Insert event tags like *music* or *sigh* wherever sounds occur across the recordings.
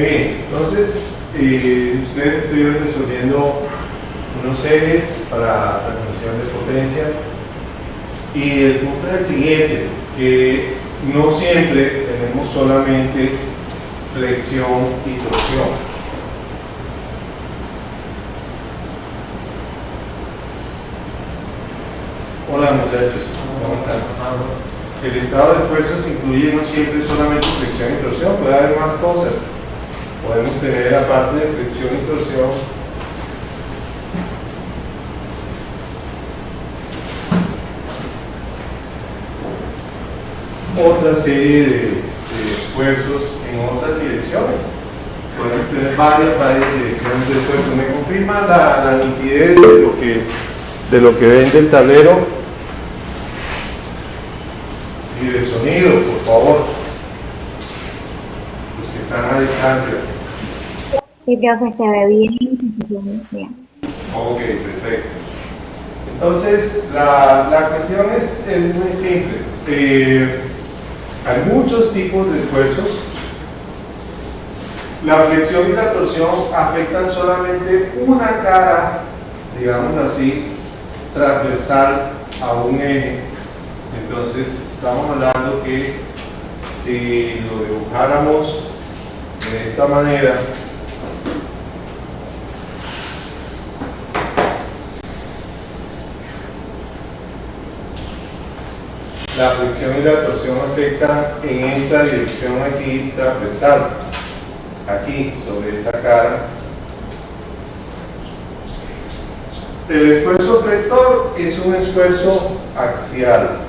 Bien, entonces eh, ustedes estuvieron resolviendo unos ejes para transmisión de potencia y el punto es el siguiente, que no siempre tenemos solamente flexión y torsión. Hola muchachos, ¿cómo están? El estado de esfuerzos incluye no siempre solamente flexión y torsión, puede haber más cosas. Podemos tener aparte de flexión y torsión otra serie de, esfuerzos en otras direcciones. Podemos tener varias, varias direcciones de esfuerzo. ¿Me confirma la, la nitidez de lo que de lo que ven del tablero? Y de sonido, por favor. Los que están a distancia. Sí, se ve bien. Ok, perfecto. Entonces, la, la cuestión es, es muy simple. Eh, hay muchos tipos de esfuerzos. La flexión y la torsión afectan solamente una cara, digamos así, transversal a un eje. Entonces, estamos hablando que si lo dibujáramos de esta manera, la flexión y la torsión afectan en esta dirección aquí transversal, aquí sobre esta cara. El esfuerzo flector es un esfuerzo axial.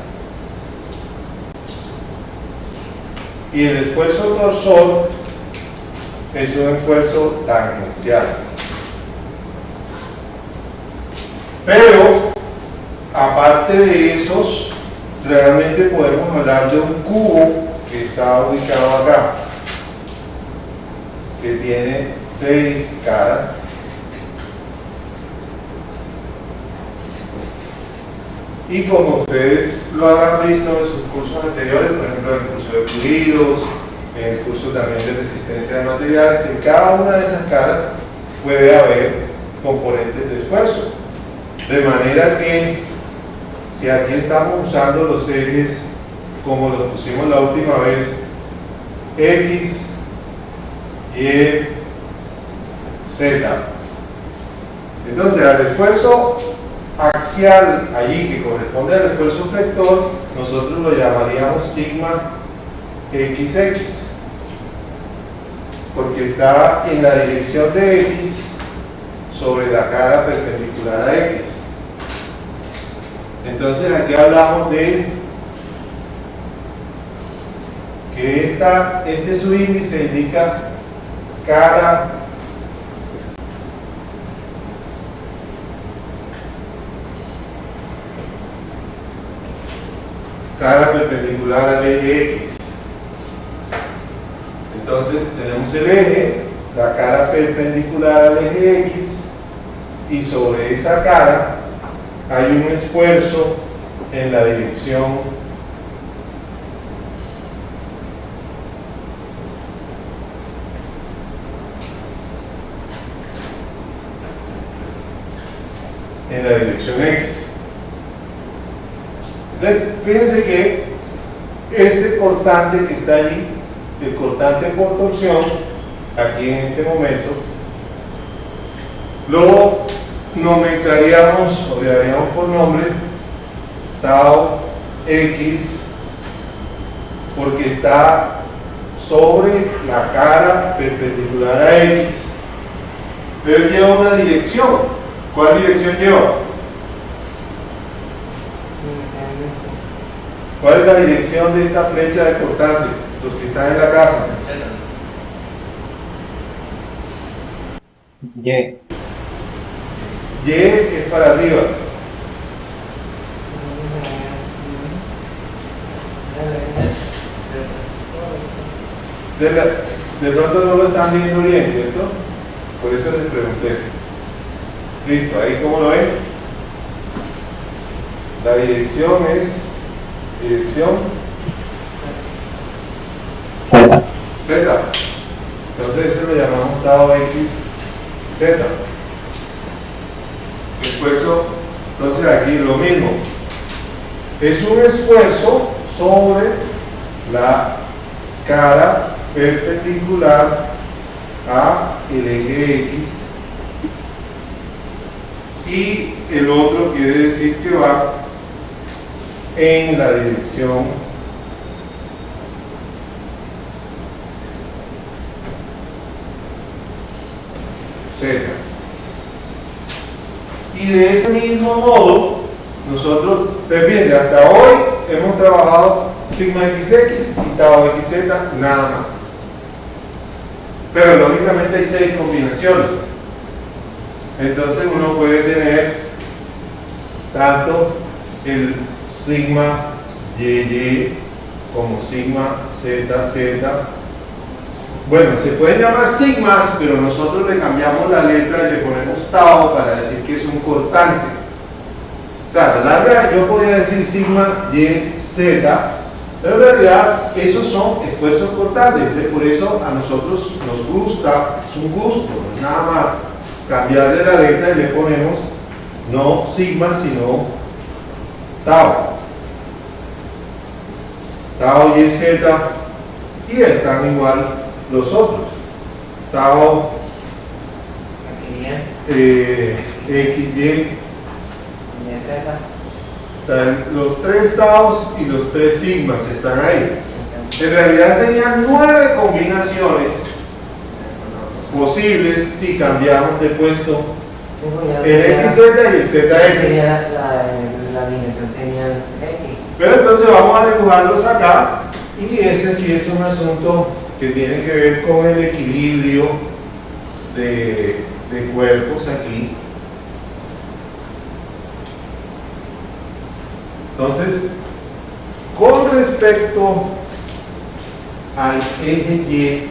Y el esfuerzo torsor es un esfuerzo tangencial. Pero, aparte de esos, realmente podemos hablar de un cubo que está ubicado acá, que tiene seis caras. Y como ustedes lo habrán visto en sus cursos anteriores, por ejemplo en el curso de fluidos, en el curso también de resistencia de materiales, en cada una de esas caras puede haber componentes de esfuerzo. De manera que si aquí estamos usando los ejes como los pusimos la última vez, X, Y, Z. Entonces al esfuerzo axial allí que corresponde al esfuerzo flector, nosotros lo llamaríamos sigma XX, porque está en la dirección de X sobre la cara perpendicular a X. Entonces aquí hablamos de que esta, este subíndice indica cara cara perpendicular al eje X. Entonces tenemos el eje, la cara perpendicular al eje X y sobre esa cara hay un esfuerzo en la dirección en la dirección X. Entonces, fíjense que este cortante que está allí, el cortante por torsión, aquí en este momento, lo nomenclaríamos o le daríamos por nombre tau x porque está sobre la cara perpendicular a x pero lleva una dirección ¿cuál dirección lleva? ¿cuál es la dirección de esta flecha de cortante? los que están en la casa Y. Y es para arriba. De, la- de pronto no lo están viendo bien, ¿cierto? Por eso les pregunté. Listo, ahí cómo lo ven. La dirección es dirección Z. Z. Entonces ese lo llamamos Tau X, Z. Esfuerzo, entonces aquí lo mismo. Es un esfuerzo sobre la cara perpendicular a el eje X y el otro quiere decir que va en la dirección Z. Y de ese mismo modo, nosotros, pues fíjense, hasta hoy hemos trabajado sigma xx y tau xz nada más. Pero lógicamente hay seis combinaciones. Entonces uno puede tener tanto el sigma YY como sigma ZZ. Bueno, se pueden llamar sigmas, pero nosotros le cambiamos la letra y le ponemos tau para decir que es un cortante. O sea, la larga yo podría decir sigma YZ, pero en realidad esos son esfuerzos cortantes. Por eso a nosotros nos gusta, es un gusto, nada más cambiarle la letra y le ponemos no sigma sino tau tau y z y están igual los otros tau eh, x y. Los tres taos y los tres sigmas están ahí. En realidad serían nueve combinaciones posibles si cambiamos de puesto. El XZ y el ZX. Pero entonces vamos a dibujarlos acá y ese sí es un asunto que tiene que ver con el equilibrio de, de cuerpos aquí. Entonces, con respecto al eje Y,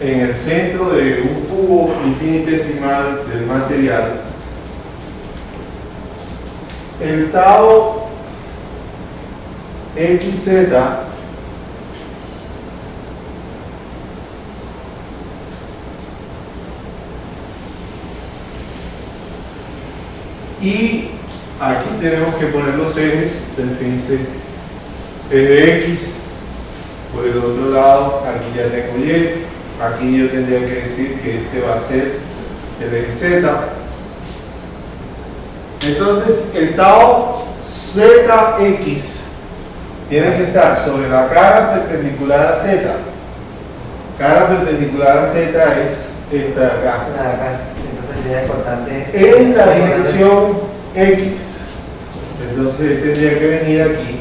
en el centro de un cubo infinitesimal del material, el tau xz y aquí tenemos que poner los ejes del fíjense eje x por el otro lado aquí ya tengo y aquí yo tendría que decir que este va a ser el eje z. Entonces el tau zx tiene que estar sobre la cara perpendicular a z. Cara perpendicular a z es esta de acá. La de acá. Entonces sería importante. en la dirección x. Entonces tendría que venir aquí.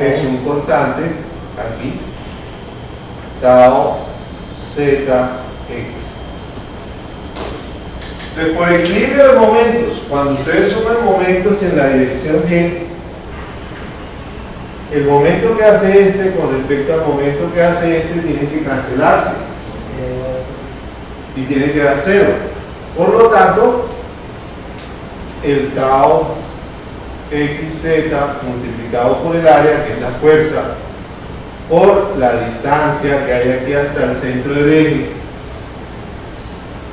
Es, un constante aquí. Tau z x. Entonces, por equilibrio de momentos. Cuando ustedes suman momentos en la dirección y el momento que hace este con respecto al momento que hace este tiene que cancelarse y tiene que dar cero por lo tanto el tau xz multiplicado por el área que es la fuerza por la distancia que hay aquí hasta el centro del eje.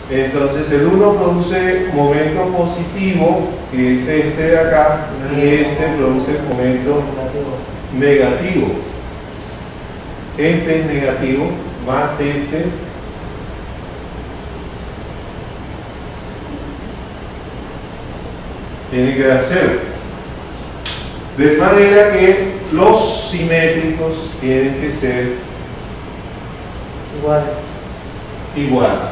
Entonces el 1 produce momento positivo, que es este de acá, y este produce momento negativo. Este es negativo, más este. Tiene que dar cero. De manera que los simétricos tienen que ser Igual. iguales.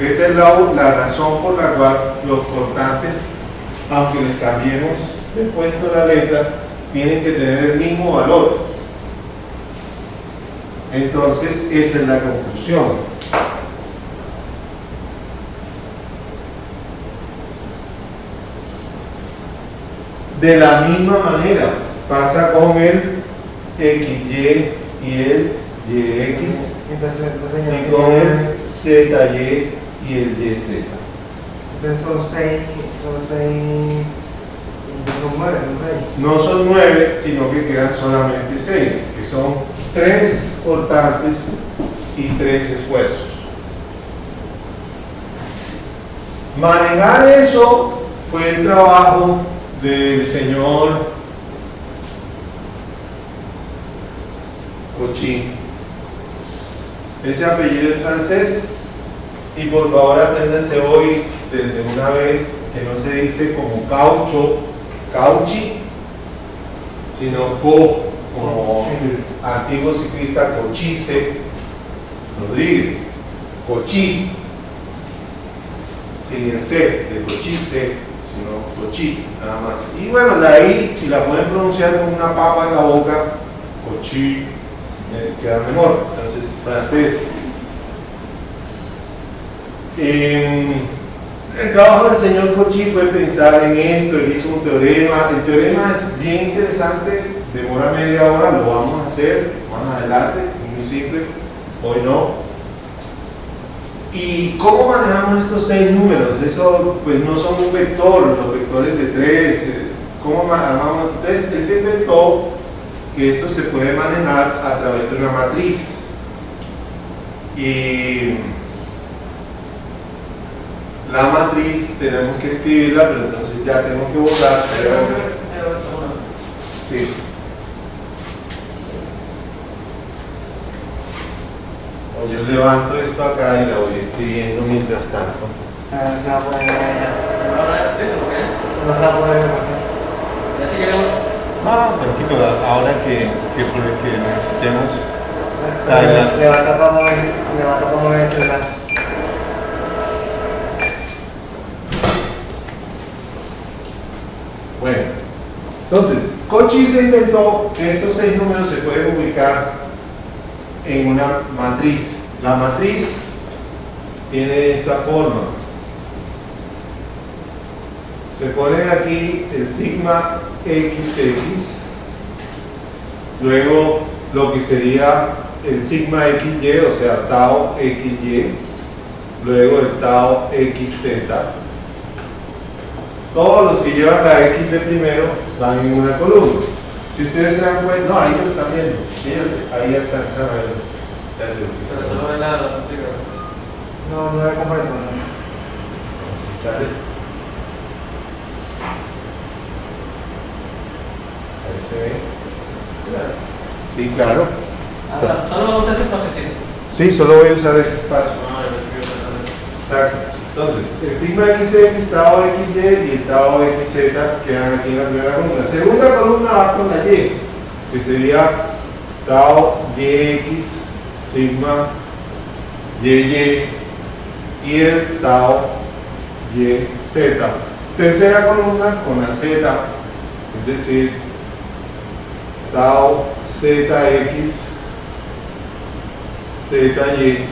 Esa es la, la razón por la cual los cortantes, aunque les cambiemos de puesto la letra, tienen que tener el mismo valor. Entonces, esa es la conclusión. De la misma manera, pasa con el XY y el YX Entonces, entonces, y con el ZY y el YZ. entonces son seis, son seis no son nueve, sino que quedan solamente seis, que son tres cortantes y tres esfuerzos. Manejar eso fue el trabajo del señor Cochin. Ese apellido es francés y por favor apréndanse hoy desde una vez que no se dice como caucho, cauchi, sino co, como el antiguo ciclista Cochise Rodríguez, Cochi, sin el C de Cochise, sino Cochi, nada más. Y bueno, la I, si la pueden pronunciar con una papa en la boca, Cochi, eh, queda mejor. Entonces, francés. Em, el trabajo del señor Cochi fue pensar en esto, él hizo un teorema. El teorema es bien interesante, demora media hora, lo vamos a hacer más adelante, muy simple, hoy no. ¿Y cómo manejamos estos seis números? Eso pues no son un vector, los vectores de tres, eh, ¿cómo armamos? Entonces él se inventó que esto se puede manejar a través de una matriz. Y la matriz tenemos que escribirla, pero entonces ya tengo que borrar. Sí. O yo levanto esto acá y la voy escribiendo mientras tanto. Ah, No se va a poder. No se va a poder ver acá. Ya sí queremos. Ah, tranquilo, ahora que, que, que necesitemos. Le- Levanta mover el celular. Bueno, entonces, Cochi se inventó que estos seis números se pueden ubicar en una matriz. La matriz tiene esta forma. Se pone aquí el sigma XX, luego lo que sería el sigma XY, o sea, tau XY, luego el tau XZ. Todos los que llevan la X de primero van en una columna. Si ustedes se dan cuenta, no, ahí lo están viendo, fíjense, ahí alcanzan a ver. Pero solo ven la la. No, no es completo. ¿no? Si sale. Ahí se ve. Sí, claro. Ah, Solo vamos a hacer pasecito. Sí, solo voy a usar ese espacio. No, yo pensé que iba a tratar Exacto. Entonces, el sigma XX, tau XY y el tau XZ quedan aquí en la primera columna. Segunda columna va con la Y, que sería tau YX, sigma YY y el tau YZ. Tercera columna con la Z, es decir, tau ZX, ZY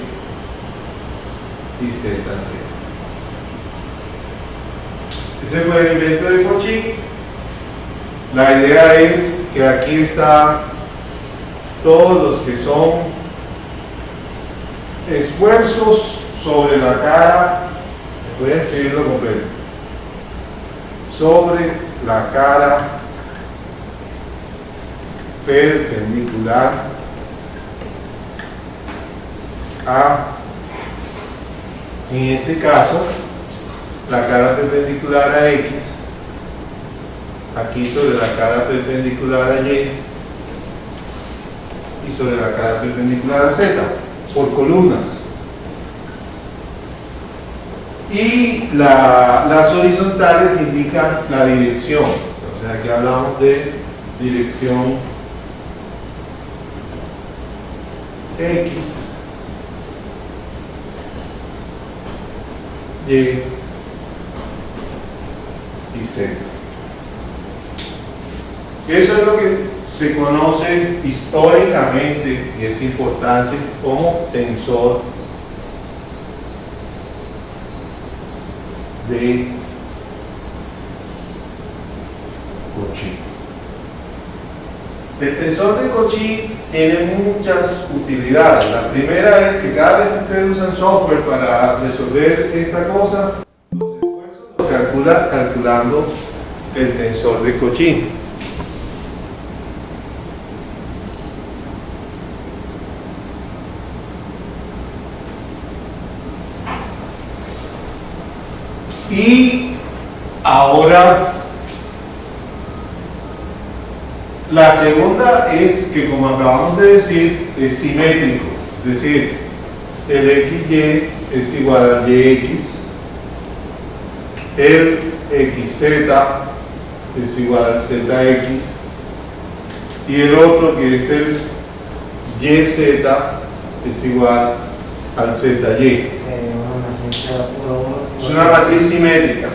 y ZZ. Ese fue el invento de Fauci. La idea es que aquí está todos los que son esfuerzos sobre la cara, a escribirlo completo, sobre la cara perpendicular a, en este caso, la cara perpendicular a X, aquí sobre la cara perpendicular a Y y sobre la cara perpendicular a Z, por columnas. Y la- las horizontales indican la dirección, o sea, aquí hablamos de dirección X, Y Z. Eso es lo que se conoce históricamente y es importante como tensor de Cauchy. El tensor de Cauchy tiene muchas utilidades. La primera es que cada vez que ustedes usan software para resolver esta cosa, calcula calculando el tensor de Cauchy. Y ahora la segunda es que como acabamos de decir es simétrico, es decir, el XY es igual al YX, el XZ es igual al ZX y el otro que es el YZ es igual al ZY. Es una matriz simétrica.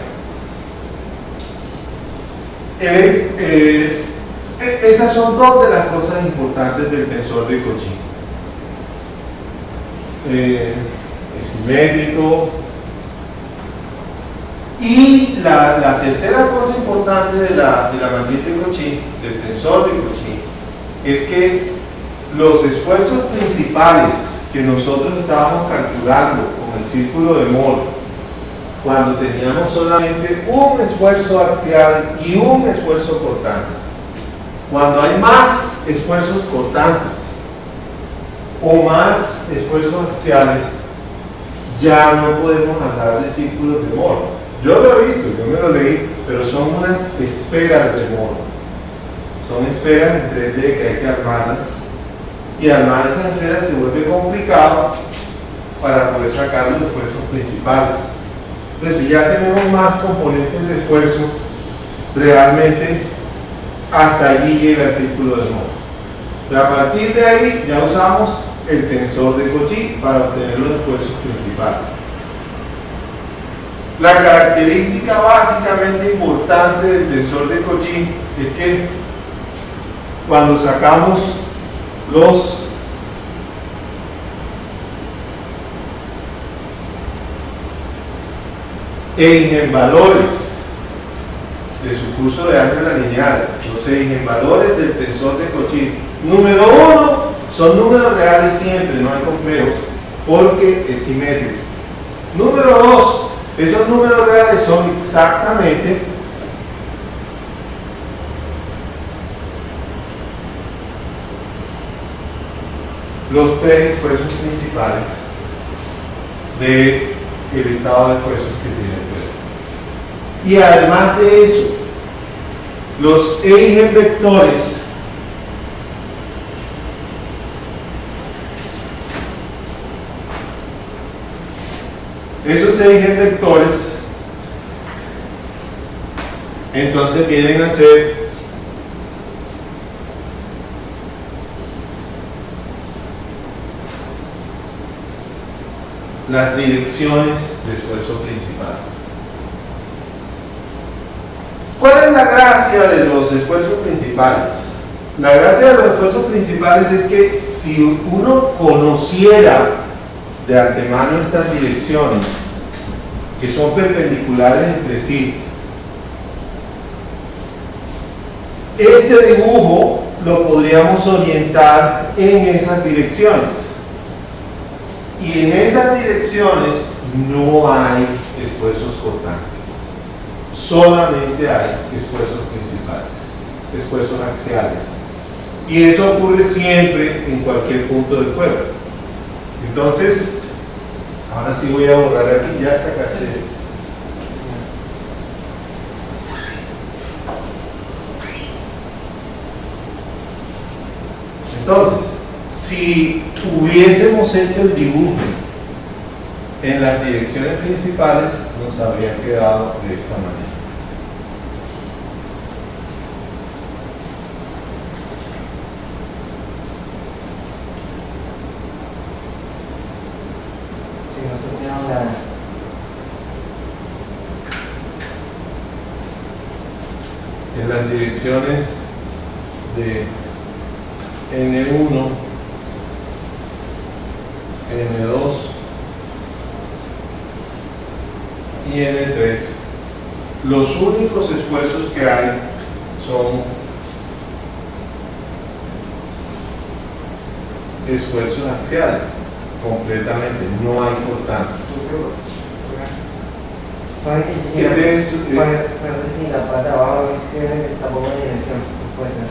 El- eh, e- esas son dos de las cosas importantes del tensor de Cauchy. Eh, es simétrico. Y la, tercera cosa importante de la, de la matriz de Cauchy, del tensor de Cauchy, es que los esfuerzos principales que nosotros estábamos calculando con el círculo de Moore, cuando teníamos solamente un esfuerzo axial y un esfuerzo cortante. Cuando hay más esfuerzos cortantes o más esfuerzos axiales, ya no podemos hablar de círculos de Moore. Yo lo he visto, yo me lo leí, pero son unas esferas de Moore. Son esferas en 3D que hay que armarlas. Y armar esas esferas se vuelve complicado para poder sacar los esfuerzos principales. Entonces, si ya tenemos más componentes de esfuerzo, realmente hasta allí llega el círculo de Moore. Pero a partir de ahí ya usamos el tensor de Cauchy para obtener los esfuerzos principales. La característica básicamente importante del tensor de Cauchy es que cuando sacamos los eigenvalores de su curso de álgebra lineal, los eigenvalores del tensor de Cauchy. Número uno, son números reales siempre, no hay complejos, porque es simétrico. Número dos, esos números reales son exactamente los tres esfuerzos principales del el estado de esfuerzos que tiene el cuerpo. Y además de eso, los eigenvectores esos eigenvectores entonces vienen a ser las direcciones de esfuerzo principal. ¿Cuál es la gracia de los esfuerzos principales? La gracia de los esfuerzos principales es que si uno conociera de antemano estas direcciones, que son perpendiculares entre sí, este dibujo lo podríamos orientar en esas direcciones. Y en esas direcciones no hay esfuerzos cortantes. Solamente hay esfuerzos principales, esfuerzos axiales. Y eso ocurre siempre en cualquier punto del cuerpo. Entonces, ahora sí voy a borrar aquí, ya sacaste. Entonces, si hubiésemos hecho el dibujo en las direcciones principales, nos habría quedado de esta manera. Si nosotros tenemos la, En las de N1, N2 y N3, los únicos esfuerzos que hay son esfuerzos axiales, completamente, no hay cortantes. Ese la- es, que si la parte de abajo que tampoco hay dirección, puede ser.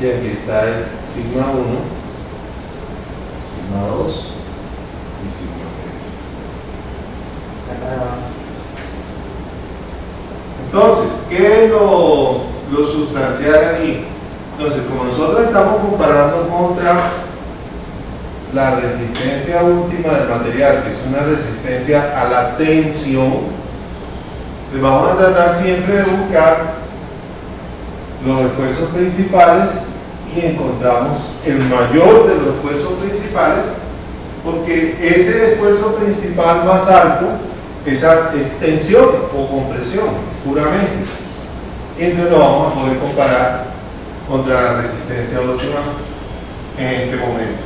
y aquí está el sigma 1, sigma 2 y sigma 3. La parte de abajo. Entonces, ¿qué es lo, lo sustancial aquí? Entonces, como nosotros estamos comparando contra la resistencia última del material, que es una resistencia a la tensión, pues vamos a tratar siempre de buscar los esfuerzos principales y encontramos el mayor de los esfuerzos principales, porque ese esfuerzo principal más alto esa es tensión o compresión, puramente. Y entonces lo vamos a poder comparar contra la resistencia óptima en este momento.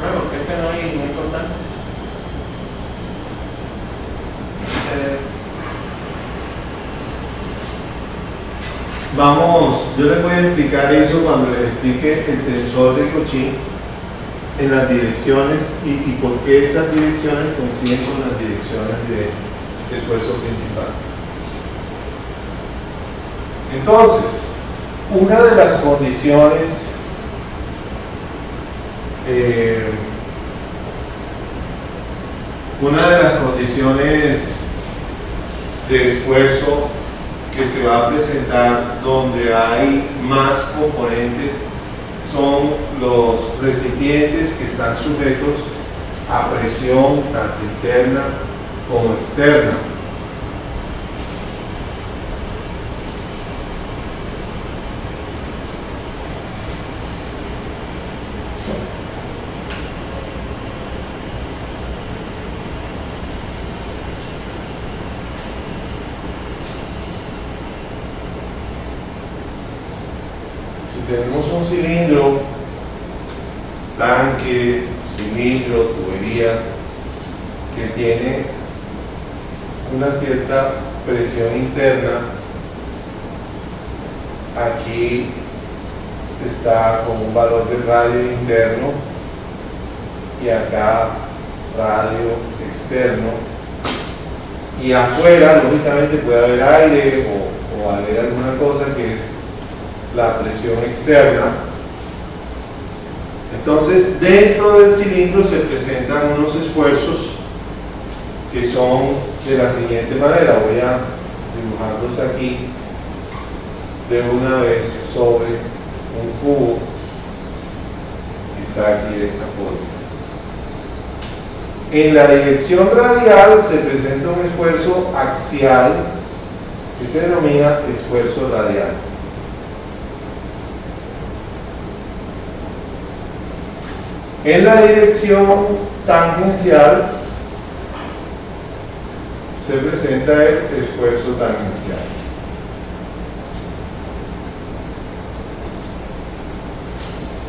Bueno, porque es que no hay, no hay constantes. Ese- Vamos, yo les voy a explicar eso cuando les explique el tensor de Cauchy en las direcciones y, y por qué esas direcciones coinciden con las direcciones de esfuerzo principal. Entonces, una de las condiciones eh, una de las condiciones de esfuerzo que se va a presentar donde hay más componentes son los recipientes que están sujetos a presión tanto interna como externa. Si tenemos un cilindro, tanque, cilindro, tubería, que tiene una cierta presión interna, aquí está con un valor de radio interno y acá radio externo y afuera lógicamente puede haber aire o, haber alguna cosa que es la presión externa. Entonces, dentro del cilindro se presentan unos esfuerzos que son de la siguiente manera. Voy a dibujarlos aquí de una vez sobre un cubo aquí de esta forma. En la dirección radial se presenta un esfuerzo axial que se denomina esfuerzo radial. En la dirección tangencial se presenta el esfuerzo tangencial.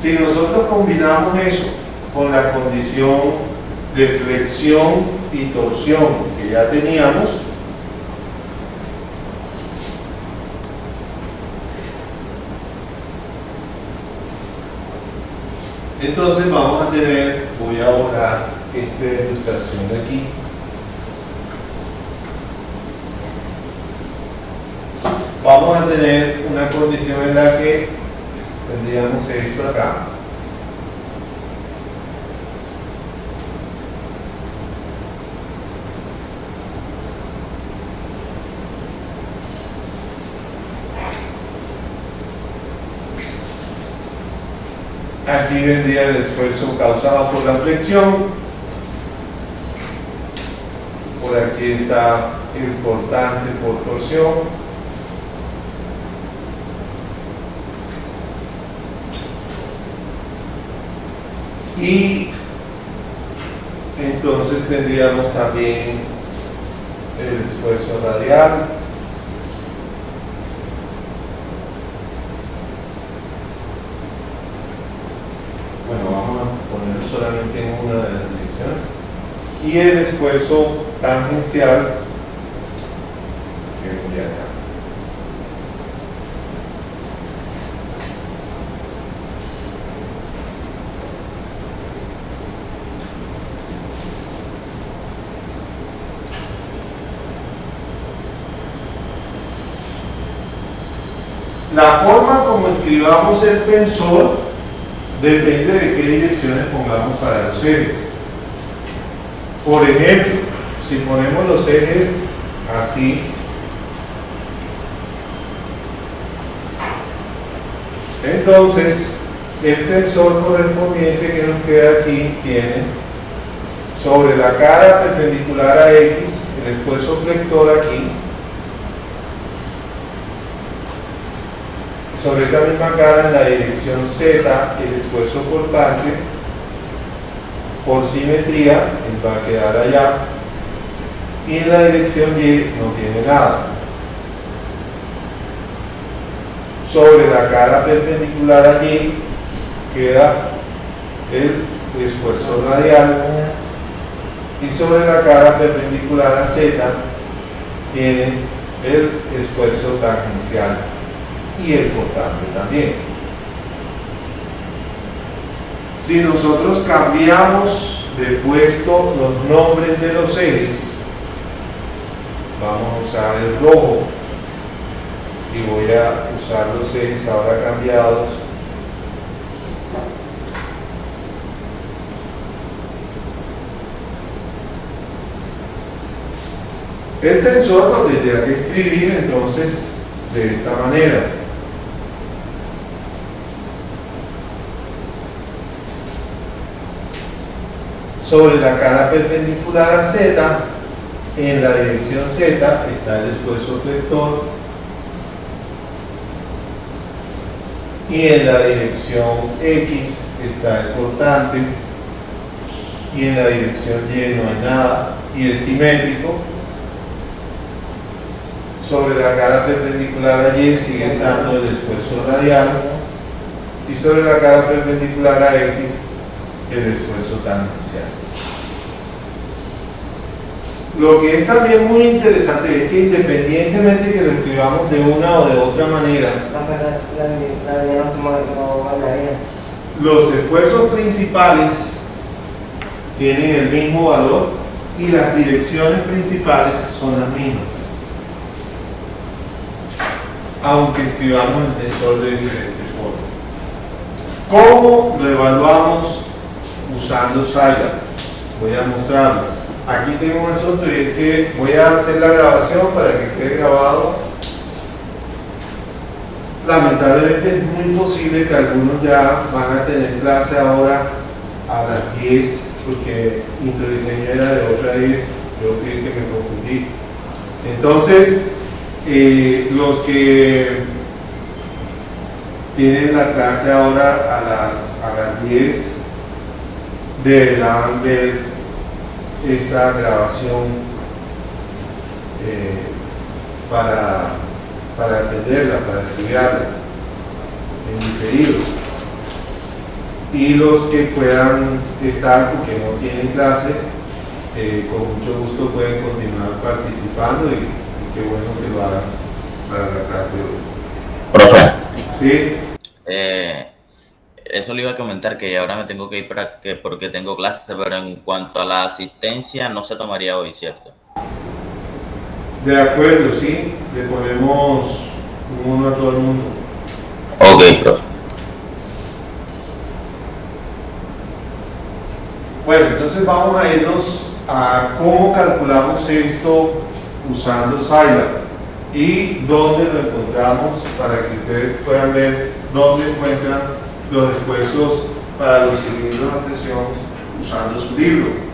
Si nosotros combinamos eso con la condición de flexión y torsión que ya teníamos, entonces vamos a tener, voy a borrar esta ilustración de aquí. Vamos a tener una condición en la que tendríamos esto acá. Aquí vendría el esfuerzo causado por la flexión. Por aquí está el cortante por torsión. Y entonces tendríamos también el esfuerzo radial. Bueno, vamos a ponerlo solamente en una de las direcciones. Y el esfuerzo tangencial que vendría acá. La forma como escribamos el tensor depende de qué direcciones pongamos para los ejes. Por ejemplo, si ponemos los ejes así, entonces el tensor correspondiente que nos queda aquí tiene sobre la cara perpendicular a X el esfuerzo flector aquí sobre esa misma cara en la dirección Z el esfuerzo cortante por simetría va a quedar allá. Y en la dirección Y no tiene nada. Sobre la cara perpendicular allí queda el esfuerzo radial. Y sobre la cara perpendicular a Z tiene el esfuerzo tangencial y el cortante también. Si nosotros cambiamos de puesto los nombres de los ejes, vamos a usar el rojo y voy a usar los ejes ahora cambiados El tensor lo tendría que escribir entonces de esta manera. Sobre la cara perpendicular a Z, en la dirección Z está el esfuerzo flector y en la dirección X está el cortante y en la dirección Y no hay nada y es simétrico sobre la cara perpendicular a Y sigue estando el esfuerzo radial y sobre la cara perpendicular a X el esfuerzo tangencial. Lo que es también muy interesante es que independientemente que lo escribamos de una o de otra manera, los esfuerzos principales tienen el mismo valor y las direcciones principales son las mismas aunque escribamos el tensor de diferentes formas. ¿Cómo lo evaluamos usando Scilab? Voy a mostrarlo. Aquí tengo un asunto y es que voy a hacer la grabación para que quede grabado. Lamentablemente es muy posible que algunos ya van a tener clase ahora a las 10 porque introdiseño era de otra 10, yo creo que me confundí. Entonces, eh, los que tienen la clase ahora a las, a las 10 deberán ver esta grabación eh, para, para atenderla, para estudiarla en diferido. Y los que puedan estar porque no tienen clase, eh, con mucho gusto pueden continuar participando y qué bueno que lo hagan para la clase de hoy. Profe. ¿Sí? Eh, eso le iba a comentar que ahora me tengo que ir para que, porque tengo clase, pero en cuanto a la asistencia no se tomaría hoy, ¿cierto? De acuerdo, sí. Le ponemos uno a todo el mundo. Ok, profe. Bueno, entonces vamos a irnos a cómo calculamos esto usando Scilab y dónde lo encontramos para que ustedes puedan ver dónde encuentran los esfuerzos para los cilindros a presión usando su libro.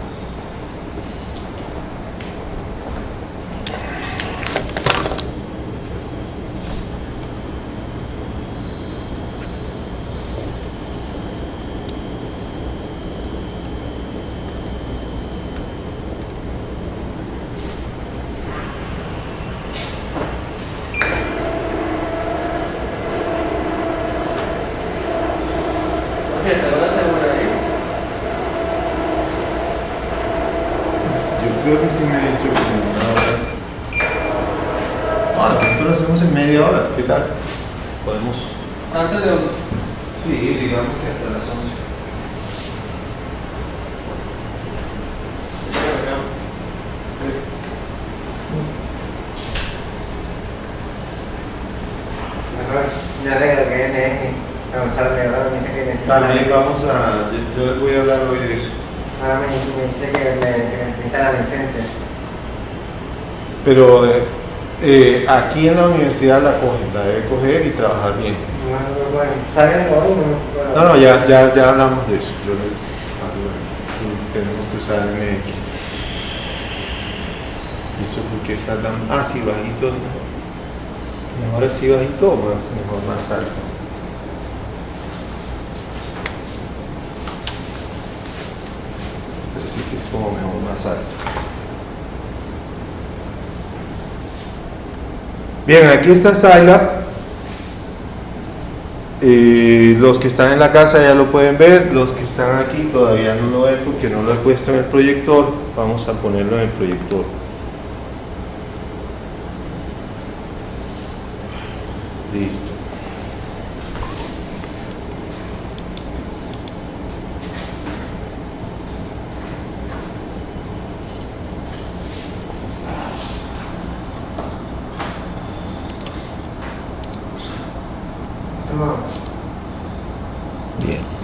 creo que sí me he hecho como una hora. Bueno, nosotros lo hacemos en media hora, ¿qué tal? Podemos. Antes de 11. Sí, digamos que hasta las 11. Ajá. profesor me, ahora me dice que necesita. También vamos a, yo, yo les voy a hablar hoy de eso. Ahora me, me dice que, me- que necesita la licencia. Pero eh, aquí en la universidad la cogen, la debe coger y trabajar bien. No, no, bueno, salgan no. No, ya, ya, ya hablamos de eso. Yo les hablo de. Tenemos que usar MX. ¿Y eso por qué está tan.? Ah, sí, bajito. Mejor así bajito o más, mejor más alto. Pero sí que es como mejor más alto. Bien, aquí está Scilab. Eh, los que están en la casa ya lo pueden ver, los que están aquí todavía no lo ven porque no lo he puesto en el proyector. Vamos a ponerlo en el proyector. Listo. No, Bien.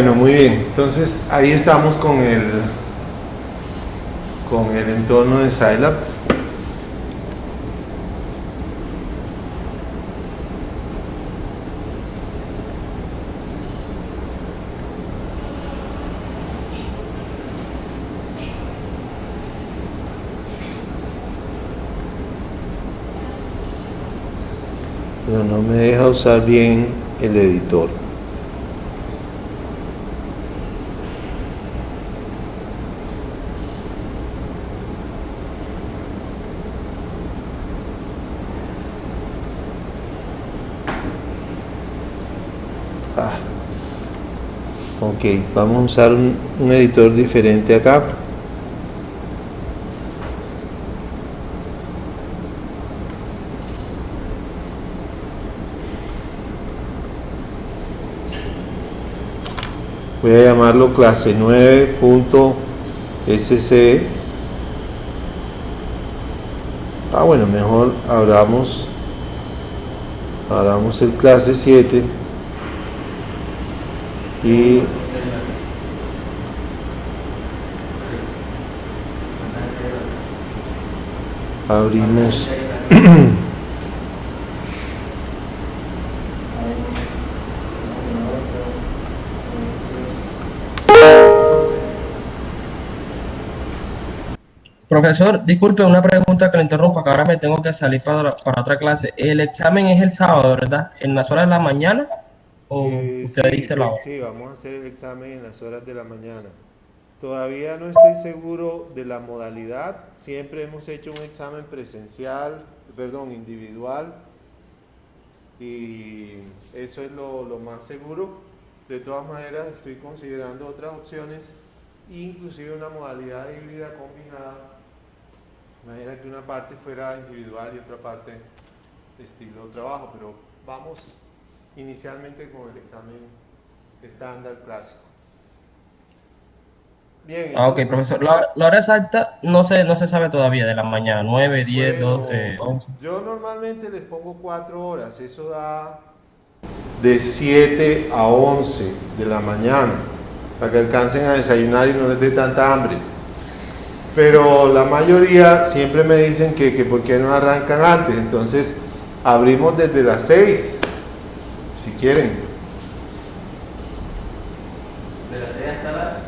Bueno, muy bien. Entonces ahí estamos con el con el entorno de Scilab. Pero no me deja usar bien el editor. Ok, vamos a usar un, editor diferente acá. Voy a llamarlo clase 9.sc. Ah, bueno, mejor abramos, abramos el clase 7 y abrimos Profesor, disculpe una pregunta que le interrumpa, que ahora me tengo que salir para, para otra clase. El examen es el sábado, ¿verdad? ¿En las horas de la mañana? ¿O Eh, usted sí, dice la hora? Sí, vamos a hacer el examen en las horas de la mañana. Todavía no estoy seguro de la modalidad. Siempre hemos hecho un examen presencial, perdón, individual. Y eso es lo, más seguro. De todas maneras, estoy considerando otras opciones, inclusive una modalidad híbrida combinada. Imagina que una parte fuera individual y otra parte estilo trabajo, pero vamos inicialmente con el examen estándar clásico. Bien. Ah, ok, profesor. La, la hora exacta no se, no se sabe todavía, de la mañana, 9, 10, bueno, 12, 11. Yo normalmente les pongo 4 horas, eso da de 7 a 11 de la mañana, para que alcancen a desayunar y no les dé tanta hambre. pero la mayoría siempre me dicen que, que por qué no arrancan antes. Entonces, abrimos desde las 6, si quieren. De las 6 hasta las 11.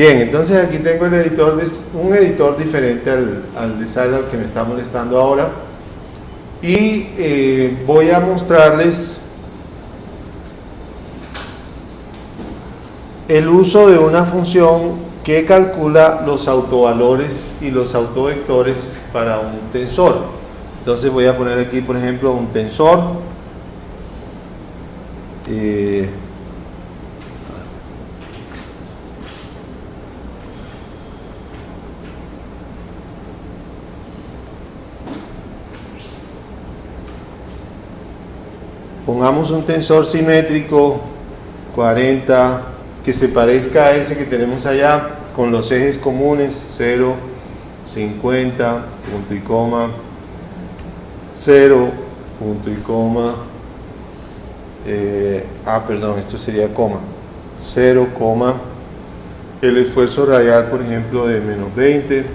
Bien, entonces aquí tengo un editor diferente al, de Scilab que me está molestando ahora. Y eh, voy a mostrarles el uso de una función que calcula los autovalores y los autovectores para un tensor. Entonces voy a poner aquí, por ejemplo, un tensor. Eh, Pongamos un tensor simétrico 40 que se parezca a ese que tenemos allá con los ejes comunes 0, 50, punto y coma, 0, punto y coma, eh, ah perdón, esto sería coma, 0, coma, el esfuerzo radial por ejemplo de menos 20,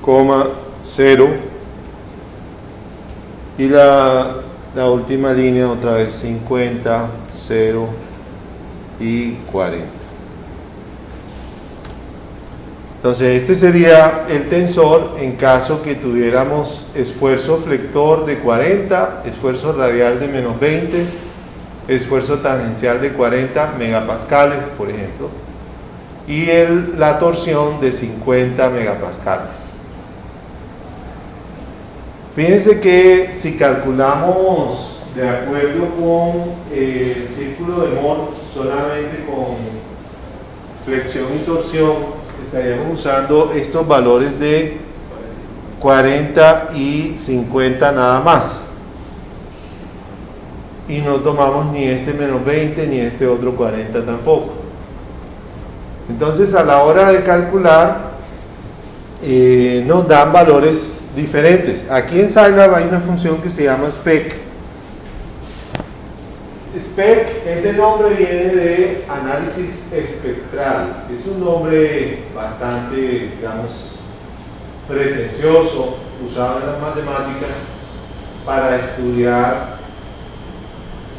coma, 0, y la, última línea otra vez 50, 0 y 40. Entonces este sería el tensor en caso que tuviéramos esfuerzo flector de 40, esfuerzo radial de menos 20, esfuerzo tangencial de 40 megapascales, por ejemplo, y el- la torsión de 50 megapascales. Fíjense que si calculamos de acuerdo con eh, el círculo de Moore, solamente con flexión y torsión, estaríamos usando estos valores de 40 y 50 nada más. Y no tomamos ni este menos 20 ni este otro 40 tampoco. Entonces a la hora de calcular eh, nos dan valores diferentes. Aquí en Scilab hay una función que se llama spec. Spec, ese nombre viene de análisis espectral. Es un nombre bastante, digamos, pretencioso, usado en las matemáticas para estudiar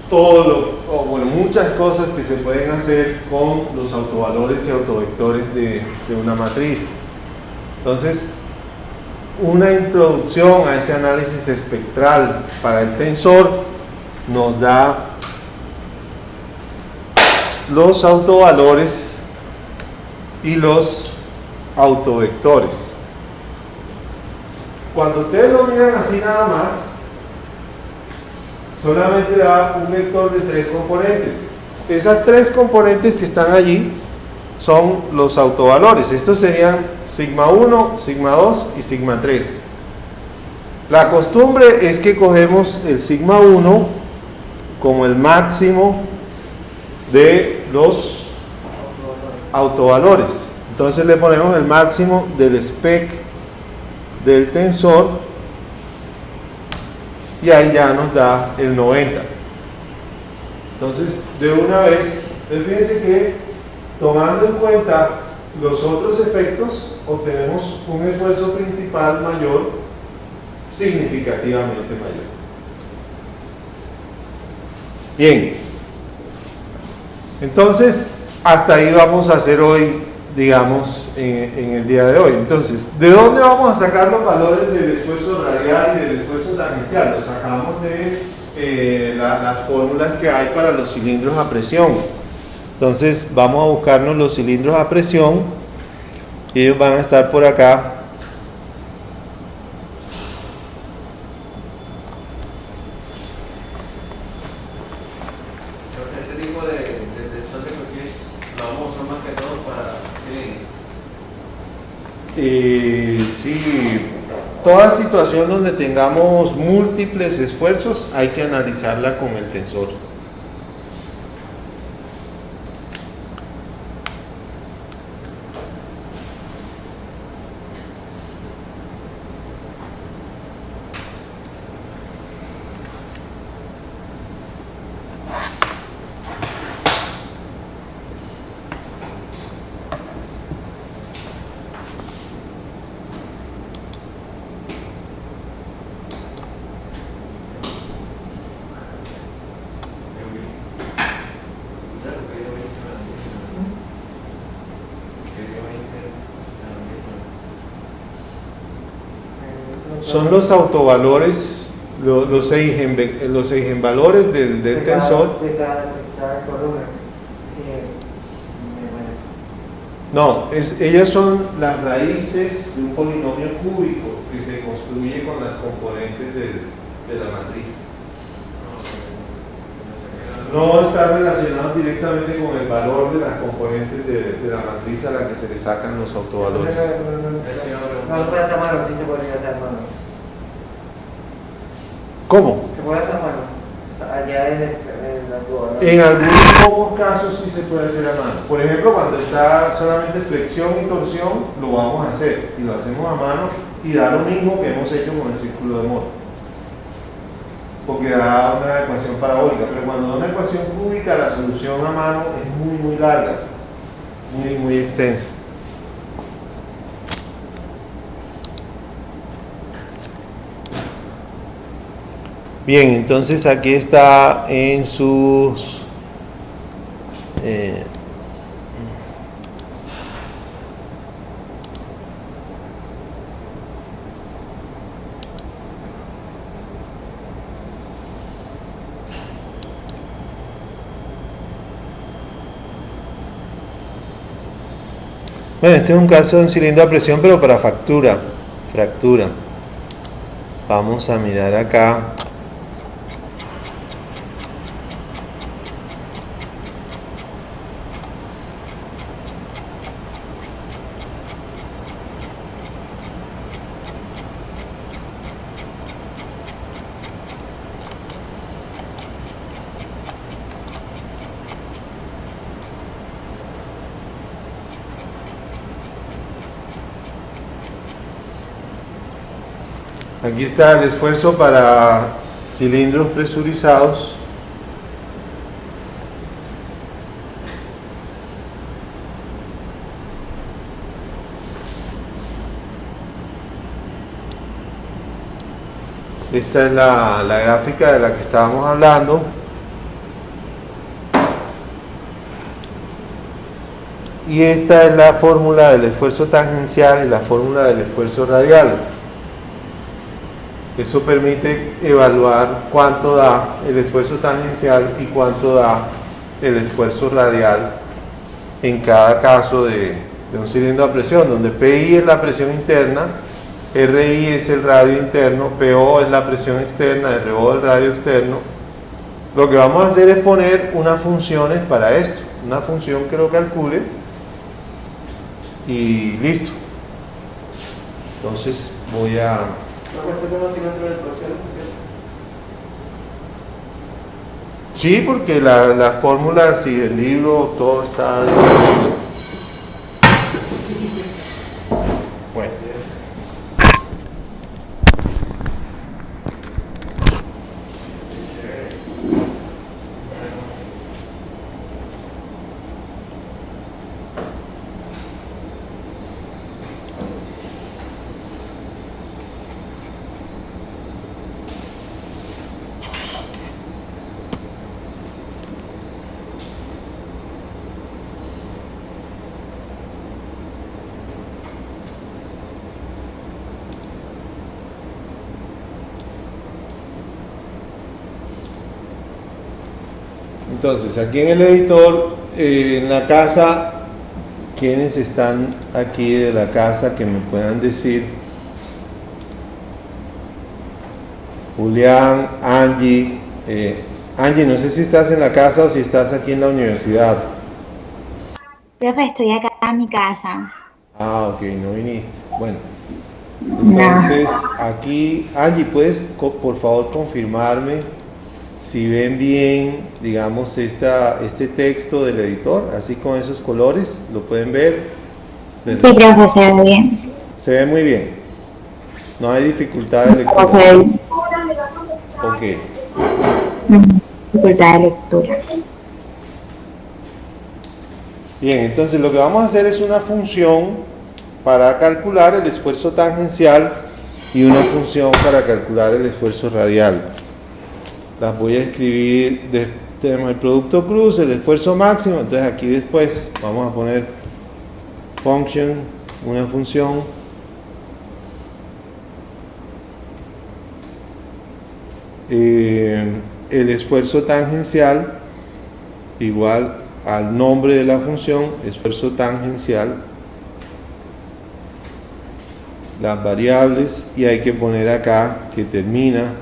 todo o bueno, muchas cosas que se pueden hacer con los autovalores y autovectores de una matriz. Entonces, una introducción a ese análisis espectral para el tensor nos da los autovalores y los autovectores. Cuando ustedes lo miran así nada más, solamente da un vector de tres componentes. Esas tres componentes que están allí son los autovalores. Estos serían sigma 1, sigma 2 y sigma 3. La costumbre es que cogemos el sigma 1 como el máximo de los autovalores. Entonces le ponemos el máximo del spec del tensor y ahí ya nos da el 90. Entonces, de una vez, fíjense que tomando en cuenta los otros efectos, obtenemos un esfuerzo principal mayor, significativamente mayor. Bien, entonces hasta ahí vamos a hacer hoy, digamos, en, el día de hoy. Entonces, ¿de dónde vamos a sacar los valores del esfuerzo radial y del esfuerzo tangencial? Los sacamos de eh, la- las fórmulas que hay para los cilindros a presión. Entonces vamos a buscarnos los cilindros a presión y ellos van a estar por acá. Este tipo de, de, de sol de coches lo vamos a usar más que todo para cilindros. Eh, sí, toda situación donde tengamos múltiples esfuerzos hay que analizarla con el tensor. Son los autovalores, lo- los, eigen, los eigenvalores del, del De cada- tensor. De cada, de cada columna. Sí, me- bueno. No, es, ellas son las raíces de un polinomio cúbico que se construye con las componentes de la matriz. No está relacionado directamente con el valor de las componentes de, de la matriz a la que se le sacan los autovalores. No, no, no, no, Ese ahora- no, no se puede hacer a mano, sí se podría hacer a mano. ¿Cómo? Se puede hacer a mano. O sea, allá en, el, en la tuba, ¿no? En algunos pocos casos sí se puede hacer a mano. Por ejemplo, cuando está solamente flexión y torsión, lo vamos a hacer. Y lo hacemos a mano y da lo mismo que hemos hecho con el círculo de Moore. Porque da una ecuación parabólica. Pero cuando da una ecuación cúbica, la solución a mano es muy, muy larga. Muy, muy extensa. Bien, entonces aquí está en sus... eh, Bueno, este es un caso de un cilindro a presión, pero para fractura. Fractura. Vamos a mirar acá. Aquí está el esfuerzo para cilindros presurizados. Esta es la, la gráfica de la que estábamos hablando. Y esta es la fórmula del esfuerzo tangencial y la fórmula del esfuerzo radial. Eso permite evaluar cuánto da el esfuerzo tangencial y cuánto da el esfuerzo radial en cada caso de, un cilindro a presión, donde PI es la presión interna, RI es el radio interno, PO es la presión externa, RO el radio externo. Lo que vamos a hacer es poner unas funciones para esto, una función que lo calcule y listo. Entonces voy a... No cuesta como cilindro de presión, ¿cierto? Sí, porque la, la fórmula, si el libro, todo está... Entonces, aquí en el editor, eh, en la casa, ¿quiénes están aquí de la casa que me puedan decir? Julián, Angie. eh, Angie, no sé si estás en la casa o si estás aquí en la universidad. Profe, estoy acá en mi casa. Ah, ok, no viniste. Bueno, entonces aquí, Angie, ¿puedes por favor confirmarme si ven bien, digamos, esta, este texto del editor, así con esos colores? ¿Lo pueden ver? Sí, profe, se ve bien. Se ve muy bien. No hay dificultad de lectura. Ok. Ujú. Dificultad de lectura. Bien, entonces lo que vamos a hacer es una función para calcular el esfuerzo tangencial y una función para calcular el esfuerzo radial. Las voy a escribir, tenemos el producto cruz, el esfuerzo máximo, entonces aquí después vamos a poner function, una función. Eh, el esfuerzo tangencial igual al nombre de la función, esfuerzo tangencial, las variables y hay que poner acá que termina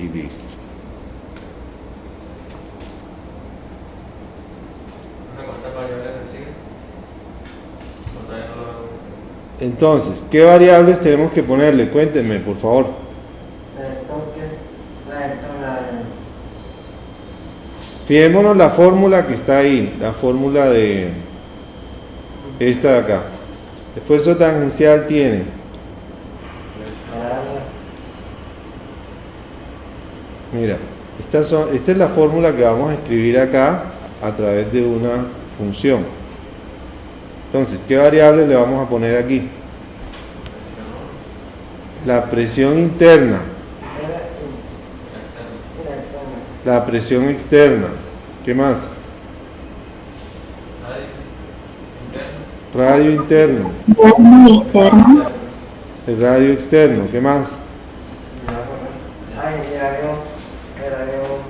y listo. ¿Cuántas variables recibe? ¿O todavía no lo- Entonces, ¿qué variables tenemos que ponerle? Cuéntenme, por favor. Fijémonos la fórmula que está ahí, la fórmula de esta de acá. Esfuerzo tangencial tiene Mira, son, esta es la fórmula que vamos a escribir acá a través de una función. Entonces, ¿qué variable le vamos a poner aquí? La presión interna, la presión externa. ¿Qué más? Radio Interno. y externo. el radio externo. ¿Qué más? Ay, el avión, el avión,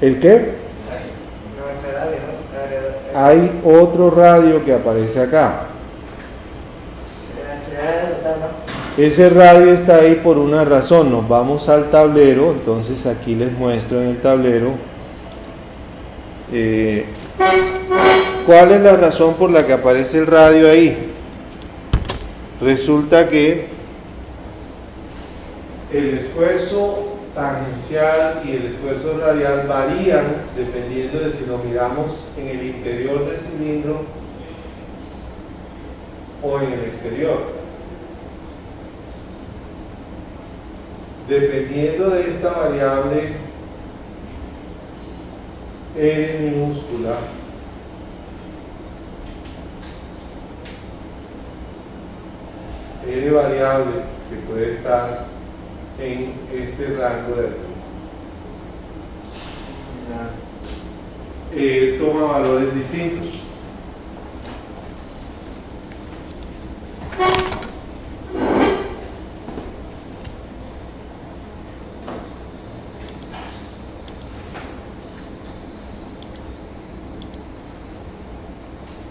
¿El qué? Hay otro radio que aparece acá. Ese radio está ahí por una razón. Nos vamos al tablero. Entonces aquí les muestro en el tablero. eh, ¿Cuál es la razón por la que aparece el radio ahí? Resulta que el esfuerzo tangencial y el esfuerzo radial varían dependiendo de si lo miramos en el interior del cilindro o en el exterior. Dependiendo de esta variable R minúscula, R variable que puede estar en este rango de aquí. eh, toma valores distintos.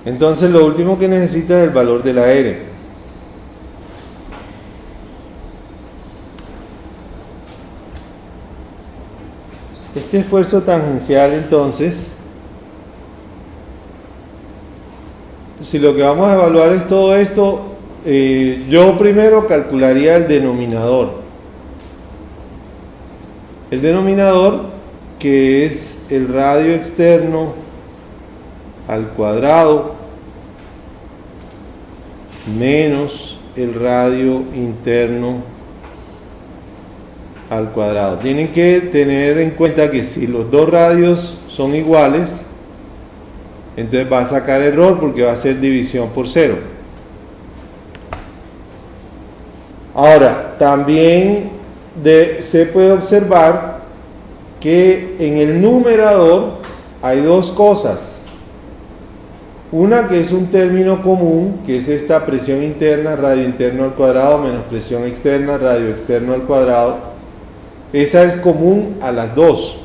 Entonces lo último que necesita es el valor de la R. Este esfuerzo tangencial entonces, si lo que vamos a evaluar es todo esto, eh, yo primero calcularía el denominador. El denominador que es el radio externo al cuadrado menos el radio interno al cuadrado. Tienen que tener en cuenta que si los dos radios son iguales, entonces va a sacar error porque va a ser división por cero. Ahora, también de- se puede observar que en el numerador hay dos cosas. Una que es un término común, que es esta presión interna, radio interno al cuadrado, menos presión externa, radio externo al cuadrado. Esa es común a las dos.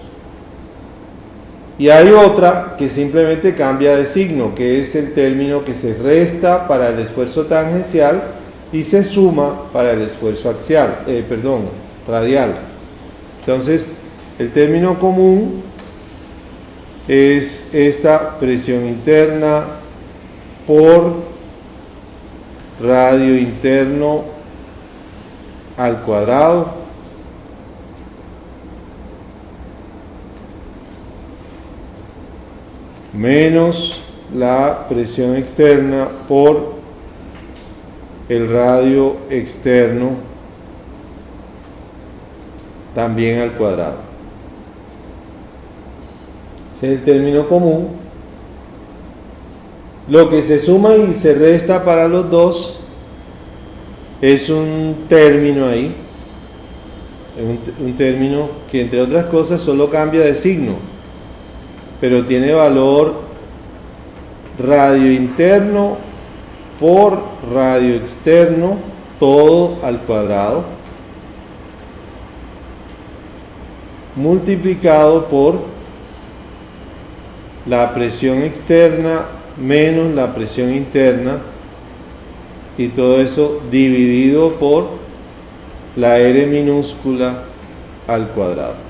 Y hay otra que simplemente cambia de signo, que es el término que se resta para el esfuerzo tangencial y se suma para el esfuerzo axial, eh, perdón, radial. Entonces, el término común es esta presión interna por radio interno al cuadrado menos la presión externa por el radio externo también al cuadrado. Es el término común. Lo que se suma y se resta para los dos es un término ahí, un, un término que entre otras cosas solo cambia de signo, pero tiene valor radio interno por radio externo todo al cuadrado multiplicado por la presión externa menos la presión interna y todo eso dividido por la R minúscula al cuadrado.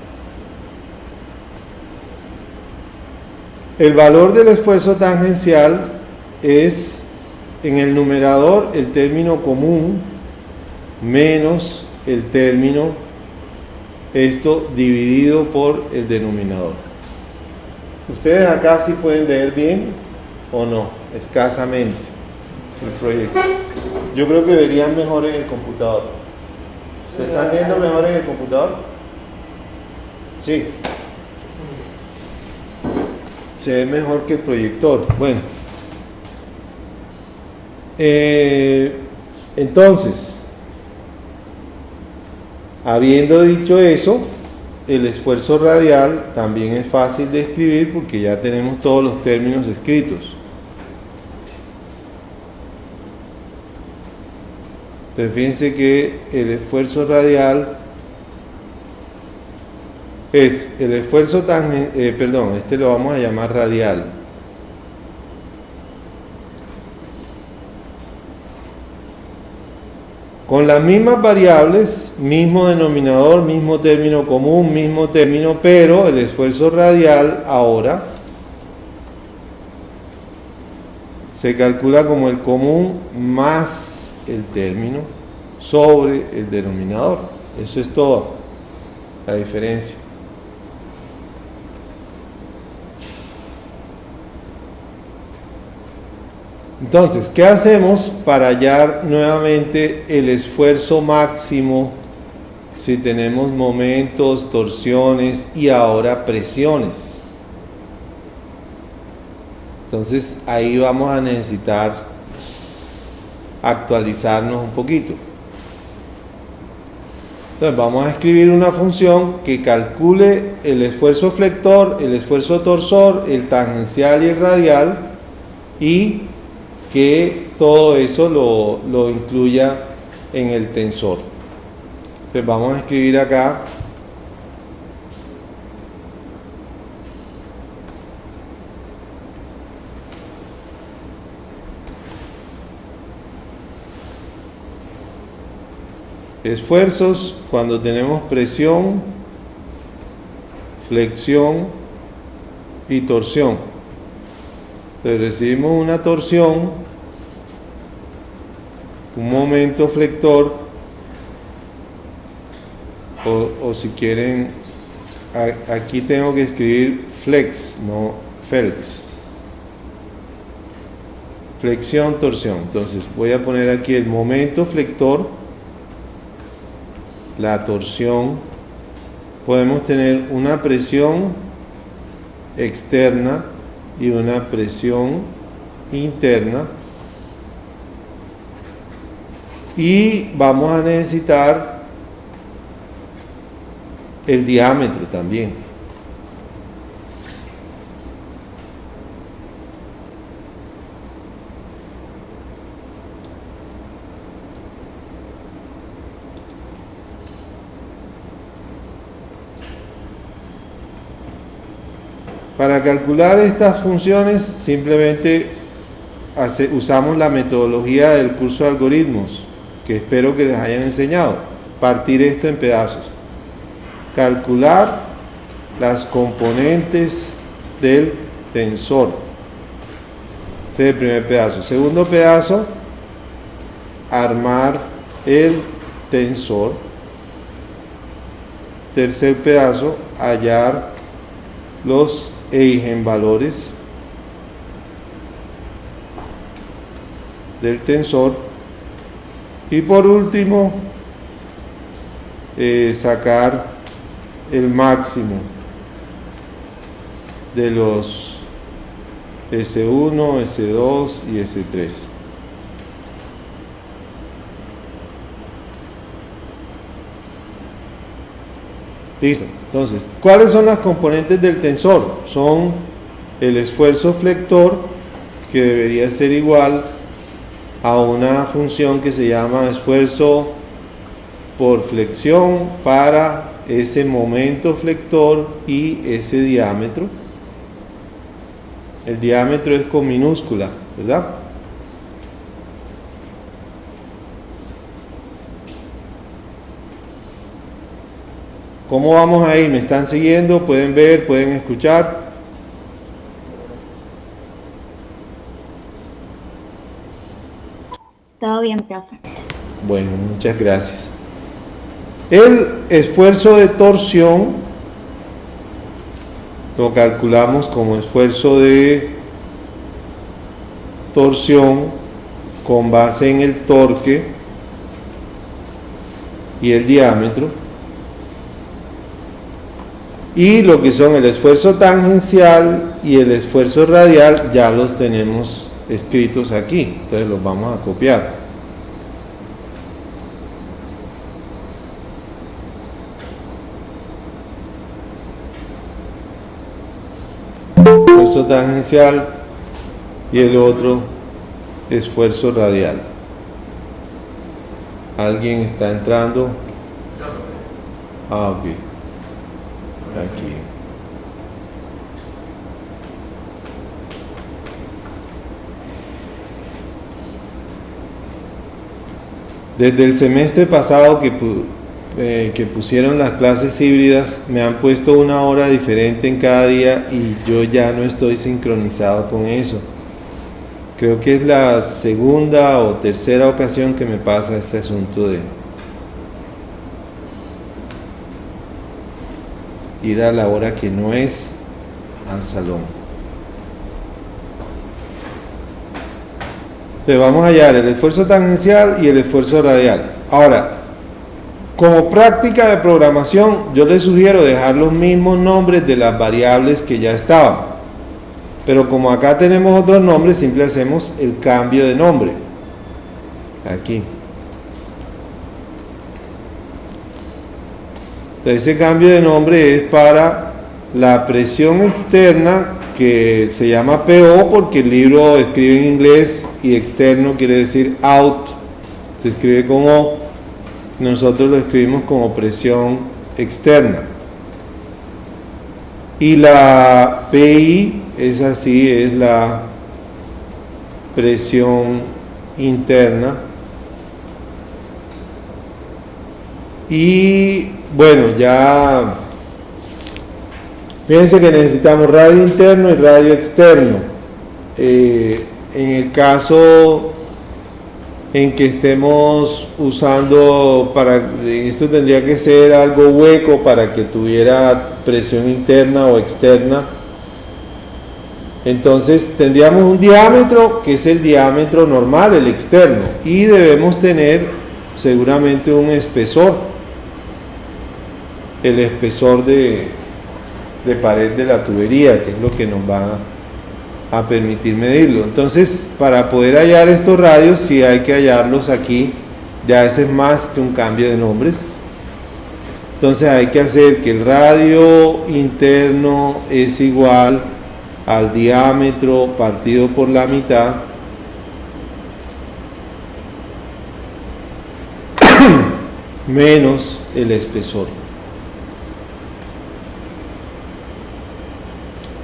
El valor del esfuerzo tangencial es en el numerador el término común menos el término esto dividido por el denominador. Ustedes acá sí pueden leer bien o no, escasamente el proyecto. Yo creo que verían mejor en el computador. ¿Se están viendo mejor en el computador? Sí. Se ve mejor que el proyector. Bueno. Eh, entonces, habiendo dicho eso, el esfuerzo radial también es fácil de escribir porque ya tenemos todos los términos escritos. Pero fíjense que el esfuerzo radial es el esfuerzo tan, eh, perdón, este lo vamos a llamar radial. Con las mismas variables, mismo denominador, mismo término común, mismo término, pero el esfuerzo radial ahora se calcula como el común más el término sobre el denominador. Eso es toda la diferencia. Entonces, ¿qué hacemos para hallar nuevamente el esfuerzo máximo si tenemos momentos, torsiones y ahora presiones? Entonces, ahí vamos a necesitar actualizarnos un poquito. Entonces vamos a escribir una función que calcule el esfuerzo flector, el esfuerzo torsor, el tangencial y el radial y que todo eso lo, lo incluya en el tensor. Entonces vamos a escribir acá esfuerzos cuando tenemos presión, flexión y torsión. Entonces recibimos una torsión, un momento flector, o, o si quieren, aquí tengo que escribir flex, no felx. Flexión, torsión. Entonces voy a poner aquí el momento flector la torsión, podemos tener una presión externa y una presión interna. Y vamos a necesitar el diámetro también. Para calcular estas funciones simplemente usamos la metodología del curso de algoritmos, que espero que les hayan enseñado. Partir esto en pedazos. Calcular las componentes del tensor. Ese es el primer pedazo. Segundo pedazo, armar el tensor. Tercer pedazo, hallar los eigenvalores del tensor. Y por último eh, sacar el máximo de los S1, S2 y S3 Listo. Entonces, ¿cuáles son las componentes del tensor? Son el esfuerzo flector, que debería ser igual a una función que se llama esfuerzo por flexión para ese momento flector y ese diámetro. El diámetro es con minúscula, ¿verdad? ¿Cómo vamos ahí? ¿Me están siguiendo? ¿Pueden ver? ¿Pueden escuchar? Todo bien, profe. Bueno, muchas gracias. El esfuerzo de torsión lo calculamos como esfuerzo de torsión con base en el torque y el diámetro. Y lo que son el esfuerzo tangencial y el esfuerzo radial ya los tenemos escritos aquí. Entonces los vamos a copiar. esfuerzo tangencial y el otro esfuerzo radial. ¿Alguien está entrando? Ah, ok. Aquí. Desde el semestre pasado que, eh, que pusieron las clases híbridas, me han puesto una hora diferente en cada día y yo ya no estoy sincronizado con eso. Creo que es la segunda o tercera ocasión que me pasa este asunto de ir a la hora que no es al salón. Entonces vamos a hallar el esfuerzo tangencial y el esfuerzo radial. Ahora, como práctica de programación, yo les sugiero dejar los mismos nombres de las variables que ya estaban. Pero como acá tenemos otros nombres, simple hacemos el cambio de nombre. Aquí. Entonces ese cambio de nombre es para la presión externa que se llama PO porque el libro escribe en inglés y externo quiere decir out. Se escribe como nosotros lo escribimos como presión externa. Y la PI es así, es la presión interna. Y bueno, ya fíjense que necesitamos radio interno y radio externo. Eh, en el caso en que estemos usando para esto tendría que ser algo hueco para que tuviera presión interna o externa entonces tendríamos un diámetro que es el diámetro normal el externo y debemos tener seguramente un espesor el espesor de, de pared de la tubería que es lo que nos va a permitir medirlo. Entonces, para poder hallar estos radios, si hay que hallarlos aquí, ya ese es más que un cambio de nombres. Entonces hay que hacer que el radio interno es igual al diámetro partido por la mitad *coughs* menos el espesor.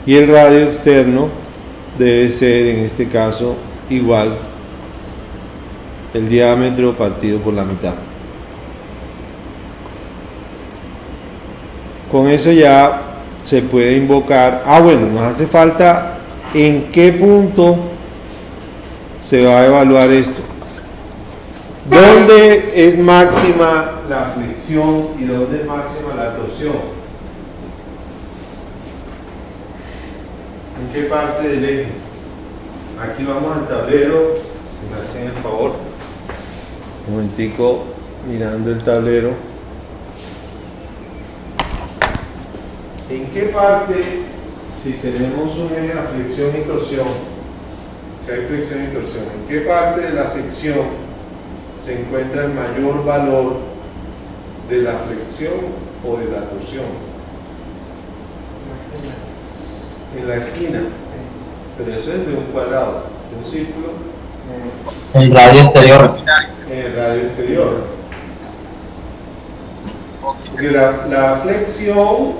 Y el radio externo debe ser en este caso igual el diámetro partido por la mitad. Con eso ya se puede invocar, ah bueno, nos hace falta en qué punto se va a evaluar esto. ¿Dónde es máxima la flexión y dónde es máxima la torsión? ¿En qué parte del eje? Aquí vamos al tablero, si me hacen el favor. Un momentico, mirando el tablero. ¿En qué parte, si tenemos un eje a flexión y torsión, si hay flexión y torsión, en qué parte de la sección se encuentra el mayor valor de la flexión o de la torsión? En la esquina, pero eso es de un cuadrado, de un círculo, El radio exterior. en el radio exterior. Porque la, la flexión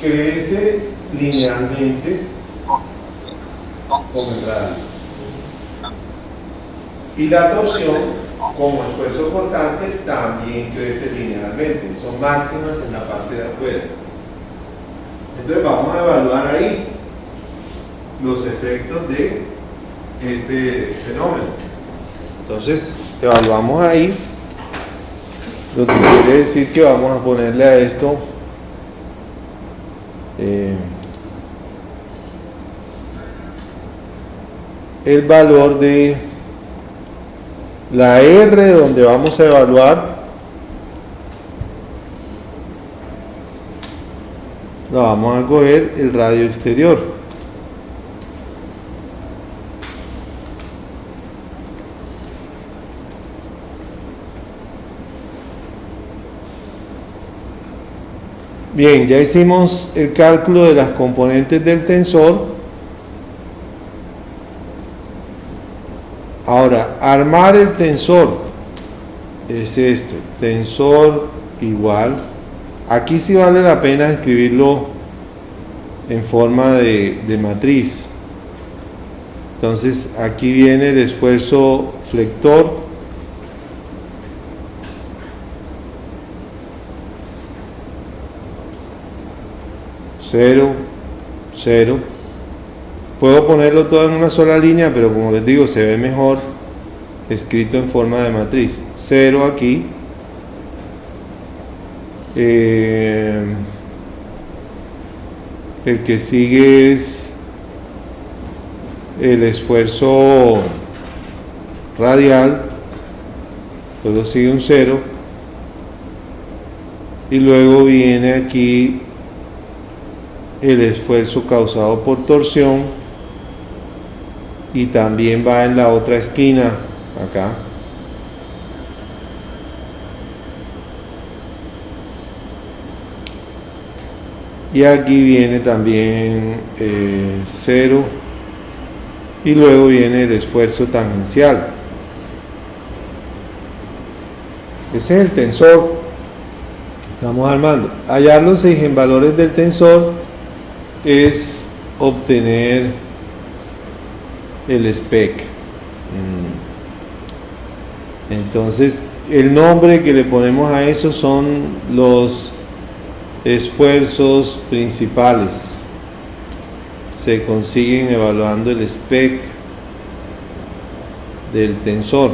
crece linealmente con el radio. Y la torsión, como esfuerzo cortante, también crece linealmente. Son máximas en la parte de afuera. Entonces vamos a evaluar ahí los efectos de este fenómeno. Entonces, evaluamos ahí, lo que quiere decir que vamos a ponerle a esto eh, el valor de la R donde vamos a evaluar la vamos a coger el radio exterior Bien, ya hicimos el cálculo de las componentes del tensor. Ahora, armar el tensor es esto, tensor igual. Aquí sí vale la pena escribirlo en forma de, de matriz. Entonces, aquí viene el esfuerzo flector Cero, cero. Puedo ponerlo todo en una sola línea, pero como les digo, se ve mejor escrito en forma de matriz. Cero aquí. Eh, el que sigue es el esfuerzo radial. Luego sigue un cero. Y luego viene aquí el esfuerzo causado por torsión y también va en la otra esquina acá. Y aquí viene también eh, cero. Y luego viene el esfuerzo tangencial. Ese es el tensor que estamos armando. Hallar los valores del tensor es obtener el spec. Mm. Entonces, el nombre que le ponemos a eso son los esfuerzos principales. Se consiguen evaluando el spec del tensor.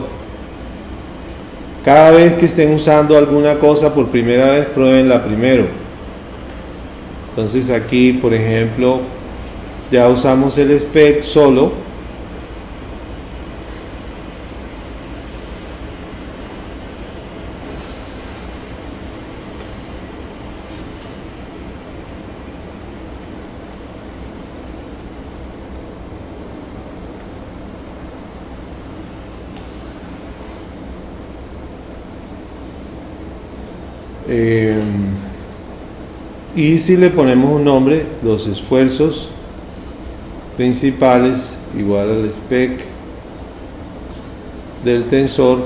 Cada vez que estén usando alguna cosa por primera vez, pruébenla primero entonces aquí, por ejemplo, ya usamos el spec solo. Y si le ponemos un nombre, los esfuerzos principales igual al spec del tensor,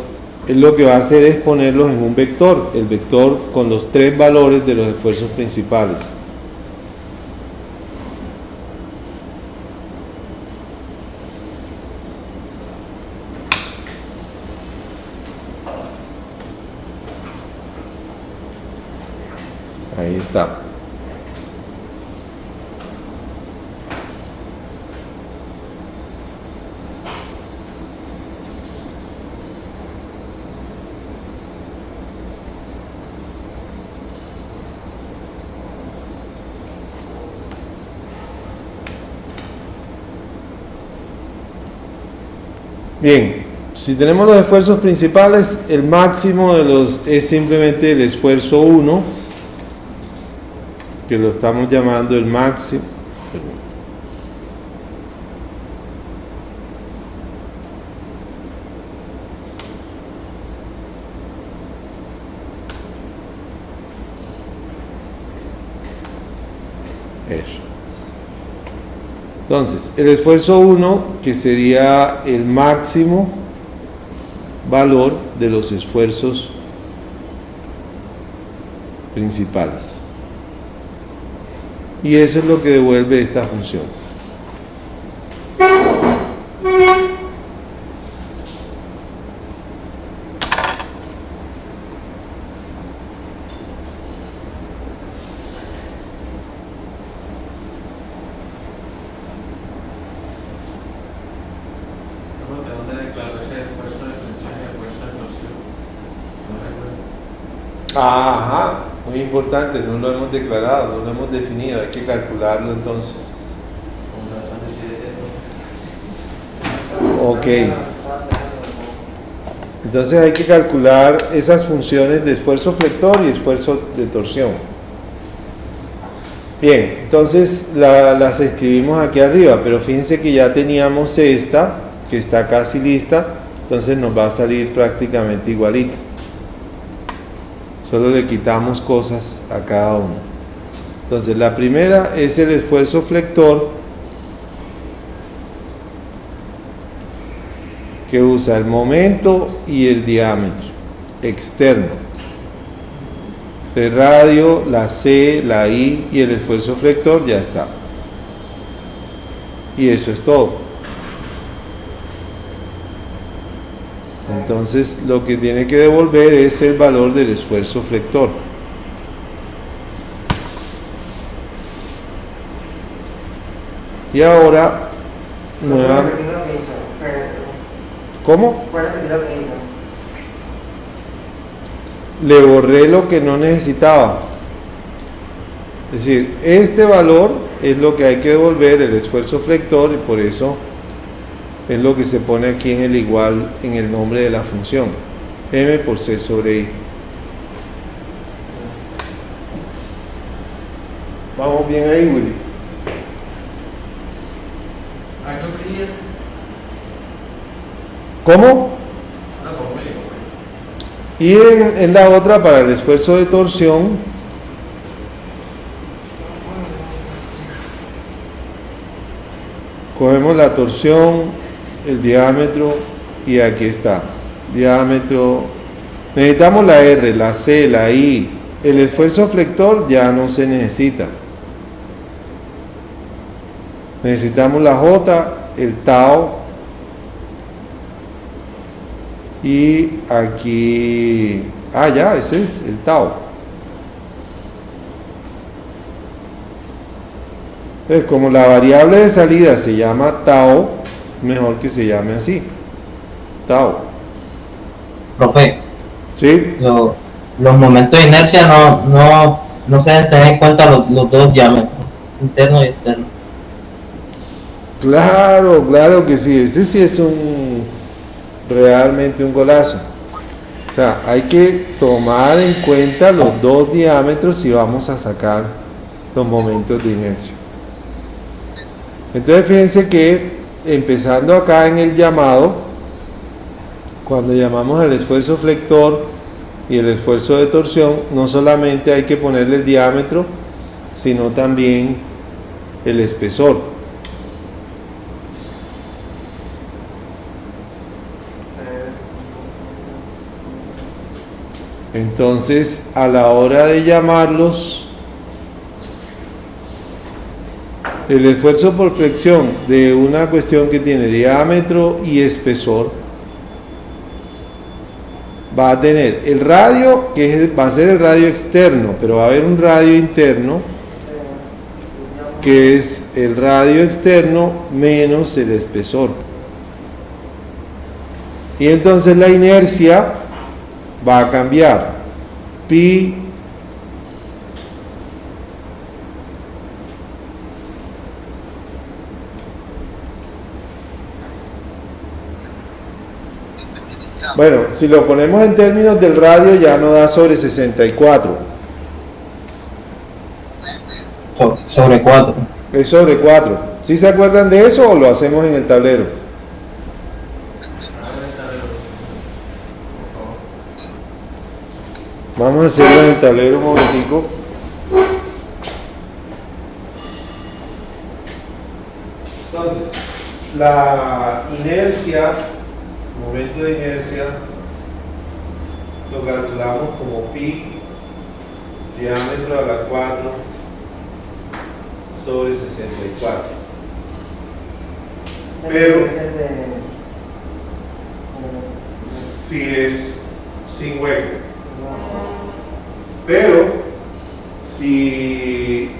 lo que va a hacer es ponerlos en un vector, el vector con los tres valores de los esfuerzos principales. Ahí está. Bien, si tenemos los esfuerzos principales, el máximo de los es simplemente el esfuerzo 1, que lo estamos llamando el máximo. Entonces, el esfuerzo 1, que sería el máximo valor de los esfuerzos principales. Y eso es lo que devuelve esta función. ¿De dónde declaró ese esfuerzo de flexión y esfuerzo de torsión? No recuerdo. Ajá, muy importante, no lo hemos declarado, no lo hemos definido, hay que calcularlo entonces. Ok. Entonces hay que calcular esas funciones de esfuerzo flector y esfuerzo de torsión. Bien, entonces la- las escribimos aquí arriba, pero fíjense que ya teníamos esta, que está casi lista, entonces nos va a salir prácticamente igualita. Solo le quitamos cosas a cada uno. Entonces la primera es el esfuerzo flector que usa el momento y el diámetro externo. El radio, la C, la I y el esfuerzo flector ya está. Y eso es todo. Entonces lo que tiene que devolver es el valor del esfuerzo flector. Y ahora, ¿Puede nueva- ¿cómo? Le borré lo que no necesitaba. Es decir, este valor es lo que hay que devolver, el esfuerzo flector, y por eso es lo que se pone aquí en el igual en el nombre de la función. M por C sobre I. Vamos bien ahí, Willy. ¿Cómo? Y en, en la otra, para el esfuerzo de torsión, cogemos la torsión, el diámetro y aquí está. Diámetro. Necesitamos la R, la C, la I. El esfuerzo flector ya no se necesita. Necesitamos la J, el tau y aquí, ah ya, ese es el tau. Entonces, como la variable de salida se llama tau, mejor que se llame así, tau. Profe, ¿Sí? lo- los momentos de inercia no, no, no se deben tener en cuenta los, los dos diámetros, interno y externo. Claro, claro que sí, ese sí es un realmente un golazo. O sea, hay que tomar en cuenta los dos diámetros si vamos a sacar los momentos de inercia. Entonces fíjense que empezando acá en el llamado, cuando llamamos al esfuerzo flector y el esfuerzo de torsión, no solamente hay que ponerle el diámetro, sino también el espesor. Entonces, a la hora de llamarlos, el esfuerzo por flexión de una cuestión que tiene diámetro y espesor va a tener el radio, que va a ser el radio externo, pero va a haber un radio interno, que es el radio externo menos el espesor. Y entonces la inercia va a cambiar. Pi Bueno, si lo ponemos en términos del radio ya no da sobre 64, So- sobre 4. es sobre 4. ¿Sí se acuerdan de eso o lo hacemos en el tablero? Vamos a hacerlo en el tablero un momentico. Entonces, la inercia, momento de inercia, lo calculamos como pi diámetro a la 4 sobre 64. Pero- de- Si es sin hueco. Pero si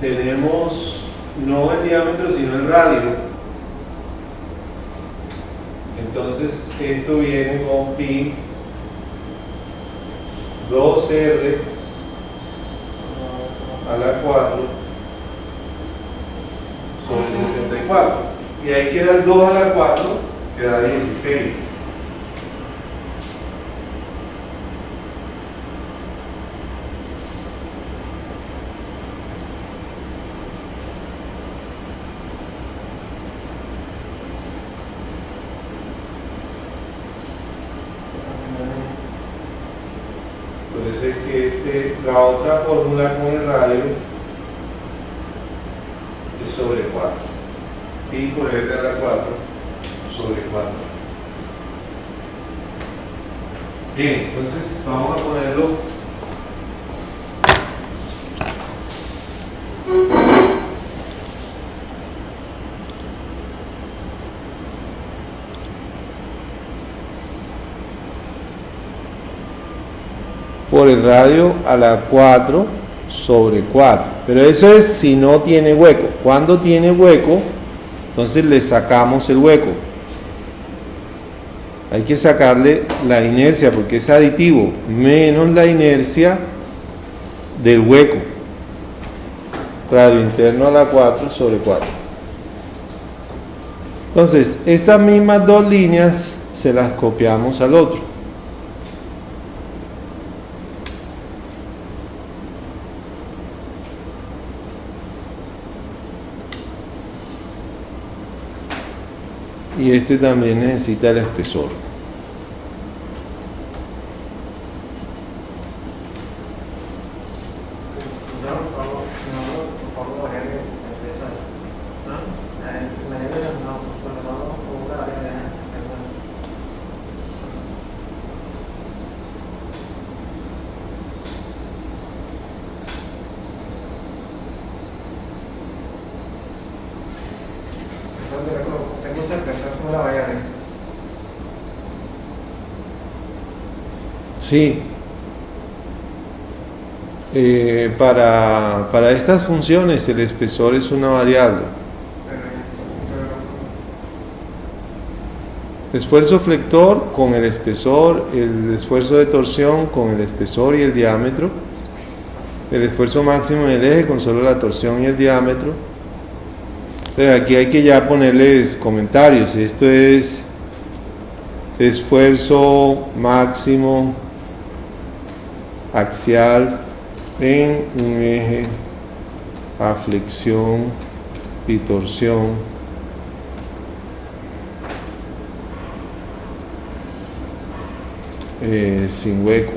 tenemos no el diámetro sino el radio, entonces esto viene con pi 2r a la 4 sobre 64. Y ahí queda el 2 a la 4, queda 16. Por eso es que este, la otra fórmula con el radio es sobre 4. Pi por r a la 4 sobre 4. Bien, entonces vamos a ponerlo. por radio a la 4 sobre 4. Pero eso es si no tiene hueco. Cuando tiene hueco, entonces le sacamos el hueco. Hay que sacarle la inercia porque es aditivo, menos la inercia del hueco. Radio interno a la 4 sobre 4. Entonces, estas mismas dos líneas se las copiamos al otro. Y este también necesita el espesor. no, por favor, no, por favor, variable de peso. Eh, variable de- no, por favor, por una variable de peso. Entonces, tengo- tengo que empezar con una variable. Sí. Eh, para, para estas funciones el espesor es una variable. Esfuerzo flector con el espesor, el esfuerzo de torsión con el espesor y el diámetro, el esfuerzo máximo en el eje con solo la torsión y el diámetro. Pero aquí hay que ya ponerles comentarios. Esto es esfuerzo máximo axial en un eje a flexión y torsión. eh, sin hueco.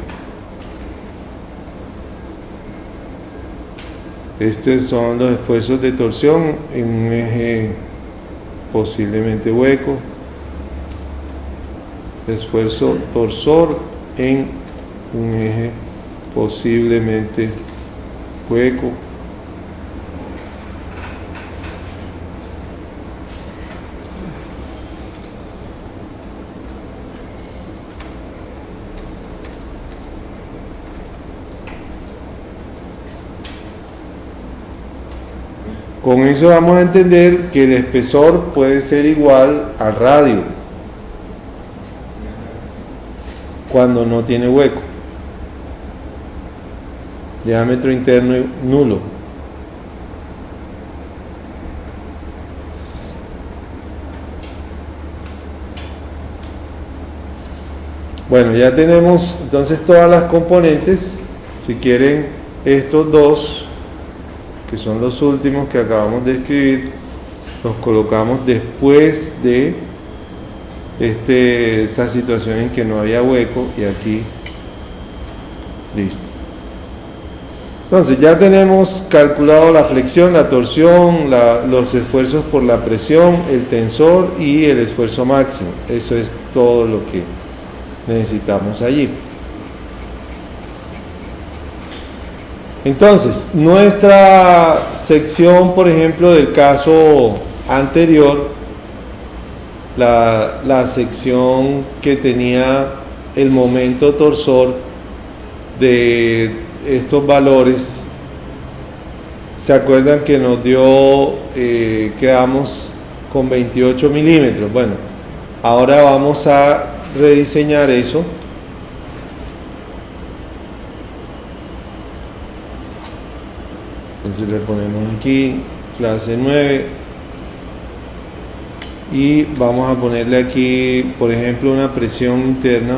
Estos son los esfuerzos de torsión en un eje posiblemente hueco. Esfuerzo torsor en un eje posiblemente hueco. Con eso vamos a entender que el espesor puede ser igual al radio cuando no tiene hueco. Diámetro interno nulo. Bueno, ya tenemos entonces todas las componentes. Si quieren estos dos, que son los últimos que acabamos de escribir, los colocamos después de este, esta situación en que no había hueco y aquí listo. Entonces ya tenemos calculado la flexión, la torsión, los esfuerzos por la presión, el tensor y el esfuerzo máximo. Eso es todo lo que necesitamos allí. Entonces, nuestra sección, por ejemplo, del caso anterior, la, la sección que tenía el momento torsor de estos valores, ¿se acuerdan que nos dio, eh, quedamos con 28 milímetros? Bueno, ahora vamos a rediseñar eso. Entonces le ponemos aquí clase 9 y vamos a ponerle aquí, por ejemplo, una presión interna.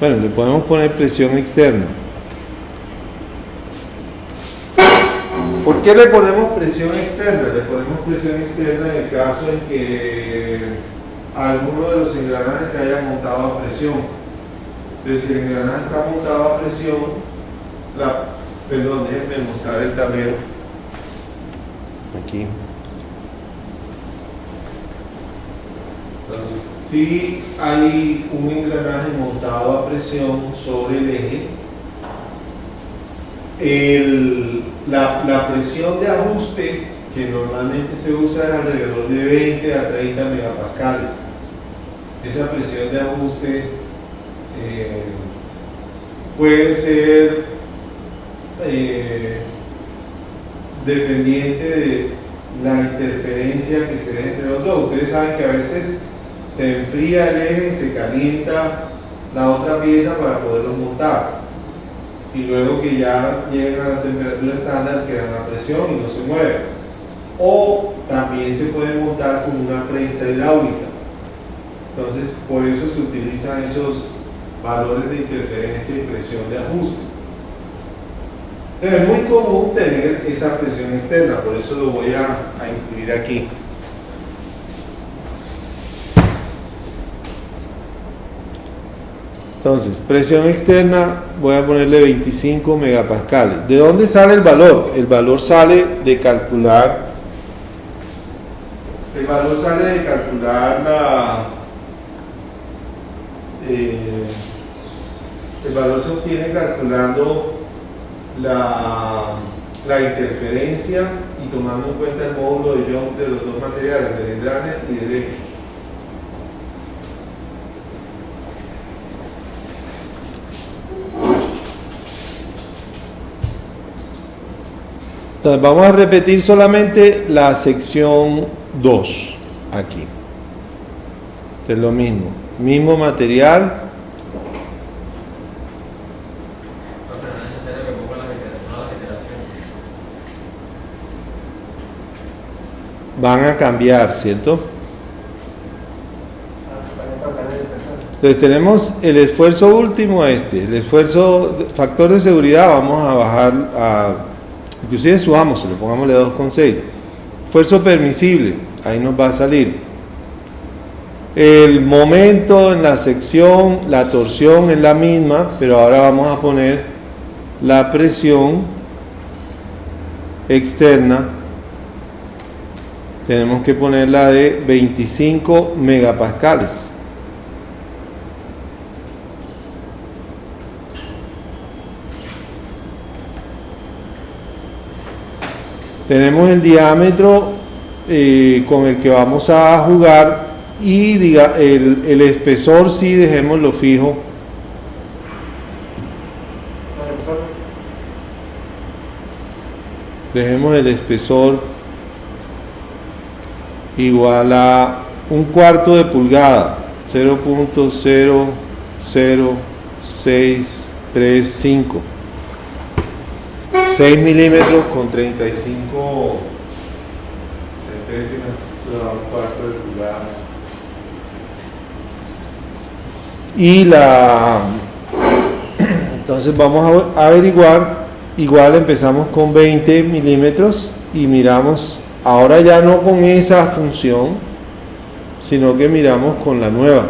Bueno, le podemos poner presión externa. ¿Por qué le ponemos presión externa? Le ponemos presión externa en el caso en que alguno de los engranajes se haya montado a presión. Entonces, si el engranaje está montado a presión, la, perdón, déjenme mostrar el tablero. Aquí. Entonces, si hay un engranaje montado a presión sobre el eje, el, la, la presión de ajuste que normalmente se usa es alrededor de 20 a 30 megapascales. Esa presión de ajuste eh, puede ser eh, dependiente de la interferencia que se dé entre los dos. Ustedes saben que a veces se enfría el eje y se calienta la otra pieza para poderlo montar. Y luego que ya llegan a la temperatura estándar quedan a presión y no se mueven. O también se puede montar con una prensa hidráulica. Entonces, por eso se utilizan esos valores de interferencia y presión de ajuste. Es muy común tener esa presión externa, por eso lo voy a incluir aquí. Entonces, presión externa, voy a ponerle 25 megapascales. ¿De dónde sale el valor? El valor sale de calcular, el valor sale de calcular la, eh, el valor se obtiene calculando la, la interferencia y tomando en cuenta el módulo de Young de los dos materiales, del engrane y del eje. Entonces vamos a repetir solamente la sección 2 aquí. Es lo mismo, mismo material. Van a cambiar, ¿cierto? Entonces tenemos el esfuerzo último este, el esfuerzo, factor de seguridad, vamos a bajar a, inclusive subámoslo, pongámosle 2,6. Esfuerzo permisible, ahí nos va a salir. El momento en la sección, la torsión es la misma, pero ahora vamos a poner la presión externa. Tenemos que ponerla de 25 megapascales. Tenemos el diámetro eh, con el que vamos a jugar y diga, el, el espesor sí dejémoslo fijo. Dejemos el espesor igual a un cuarto de pulgada, 0.00635. 6 milímetros con 35 centésimas, eso da un cuarto de pulgada. Y la *clears throat* entonces vamos a averiguar, igual empezamos con 20 milímetros y miramos, ahora ya no con esa función, sino que miramos con la nueva.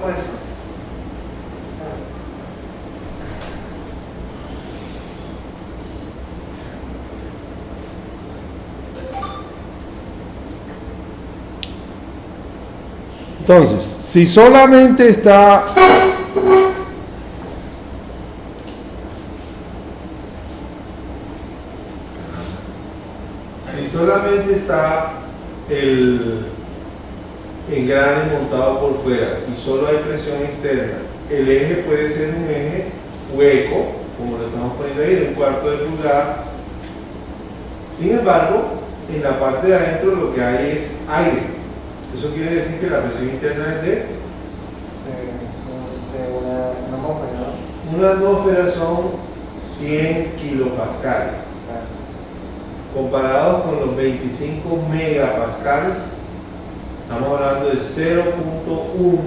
fuerza. Entonces, si solamente está si solamente está el engrane montado por fuera y solo hay presión externa, el eje puede ser un eje hueco, como lo estamos poniendo ahí, de un cuarto de pulgada. Sin embargo, en la parte de adentro lo que hay es aire. Eso quiere decir que la presión interna es de De, de una, una atmósfera, ¿no? una atmósfera son 100 kilopascales. Comparados con los 25 megapascales, estamos hablando de 0.1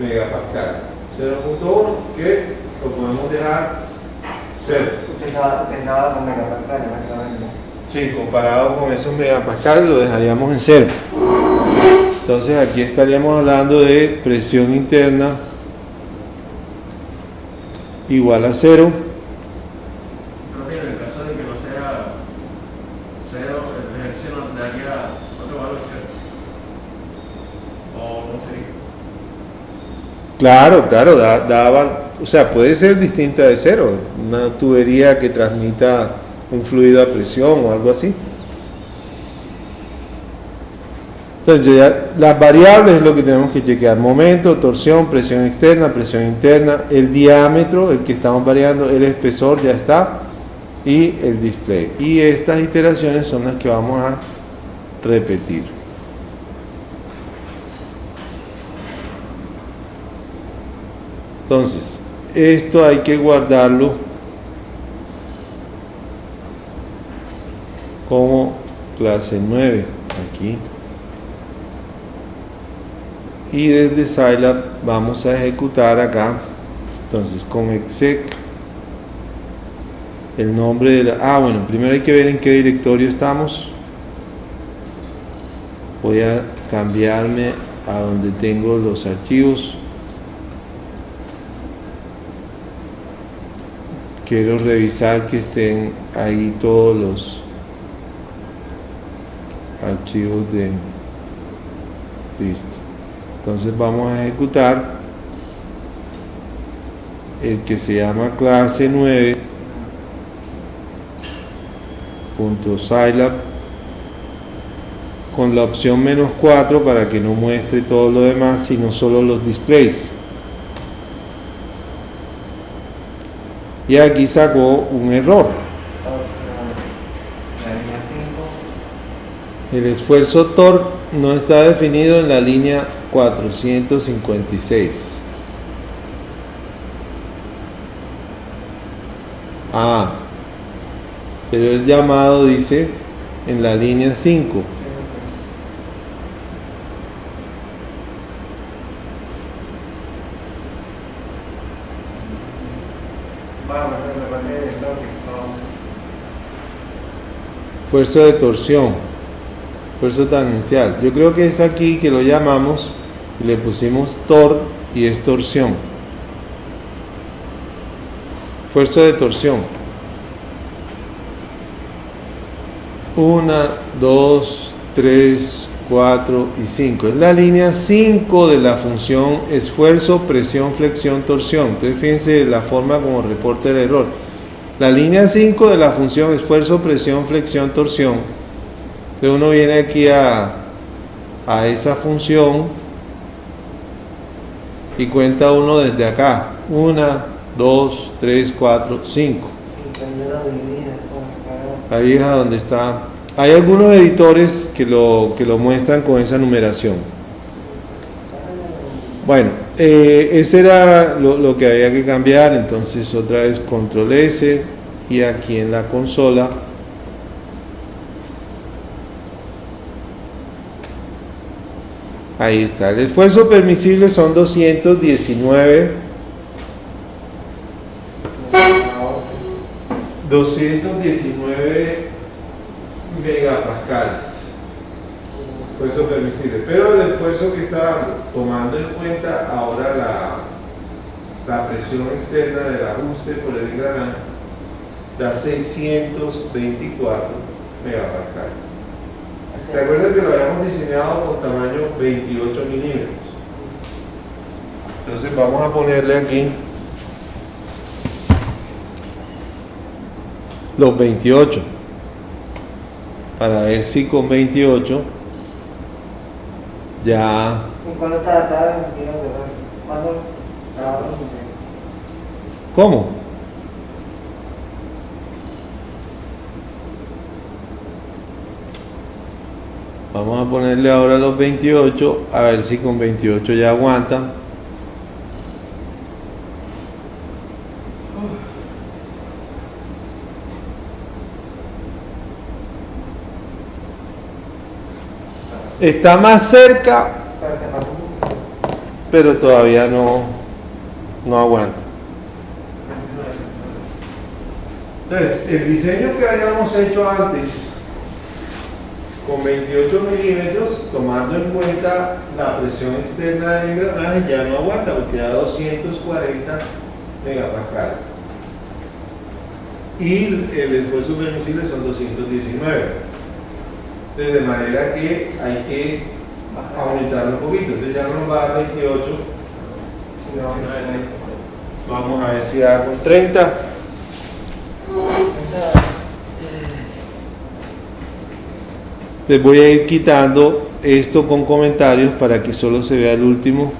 megapascal. 0.1 que lo podemos dejar cero. Utilizada, utilizada con megapascales, básicamente. Sí, comparado con esos megapascales lo dejaríamos en cero. Entonces aquí estaríamos hablando de presión interna igual a cero. Profe, en el caso de que no sea cero, el ejercicio nos daría otro valor, ¿cierto? ¿O cómo sería? Claro, claro, da, o sea, puede ser distinta de cero, una tubería que transmita un fluido a presión o algo así. Entonces, ya, las variables es lo que tenemos que chequear. Momento, torsión, presión externa, presión interna, el diámetro, el que estamos variando, el espesor ya está, y el display. Y estas iteraciones son las que vamos a repetir. Entonces, esto hay que guardarlo como clase 9 aquí. Y desde Scilab vamos a ejecutar acá. Entonces, con exec el nombre de la... Ah, bueno, primero hay que ver en qué directorio estamos. Voy a cambiarme a donde tengo los archivos. quiero revisar que estén ahí todos los archivos de listo entonces vamos a ejecutar el que se llama clase 9 punto scilab con la opción menos 4 para que no muestre todo lo demás sino solo los displays y aquí sacó un error. La línea 5. El esfuerzo torque no está definido en la línea 456. Ah, pero el llamado dice en la línea 5. Bueno, me recuerdo de torsión. Esfuerzo tangencial. Yo creo que es aquí que lo llamamos le pusimos tor y es torsión. Esfuerzo de torsión. Una, dos, tres, cuatro y cinco. Es la línea 5 de la función esfuerzo, presión, flexión, torsión. Entonces fíjense la forma como reporta el error. La línea 5 de la función esfuerzo, presión, flexión, torsión. Entonces uno viene aquí a, a esa función y cuenta uno desde acá. Una, dos, tres, cuatro, cinco. Ahí es a donde está. Hay algunos editores que lo, que lo muestran con esa numeración. Bueno, eh, ese era lo, lo que había que cambiar. Entonces otra vez control S y aquí en la consola Ahí está. El esfuerzo permisible son 219 219 megapascales. esfuerzo permisible. Pero el esfuerzo que está dando, tomando en cuenta ahora la, la presión externa del ajuste por el engranaje, da 624 megapascales. ¿Se acuerdan que lo habíamos diseñado con tamaño 28 milímetros? Entonces vamos a ponerle aquí los 28 para ver si con 28 ya ¿Y cuándo está tiro de? ¿Cuándo ¿cómo? Vamos a ponerle ahora los 28 a ver si con 28 ya aguantan. Está más cerca, Pero todavía no, no aguanta. Entonces, el diseño que habíamos hecho antes, con 28 milímetros, tomando en cuenta la presión externa del engranaje, ya no aguanta porque da 240 megapascales. Y el esfuerzo permisible son 219. Entonces, de manera que hay que aumentarlo un poquito. Entonces ya no nos va a dar 28. No, Vamos a ver si da con 30. Les voy a ir quitando esto con comentarios para que solo se vea el último.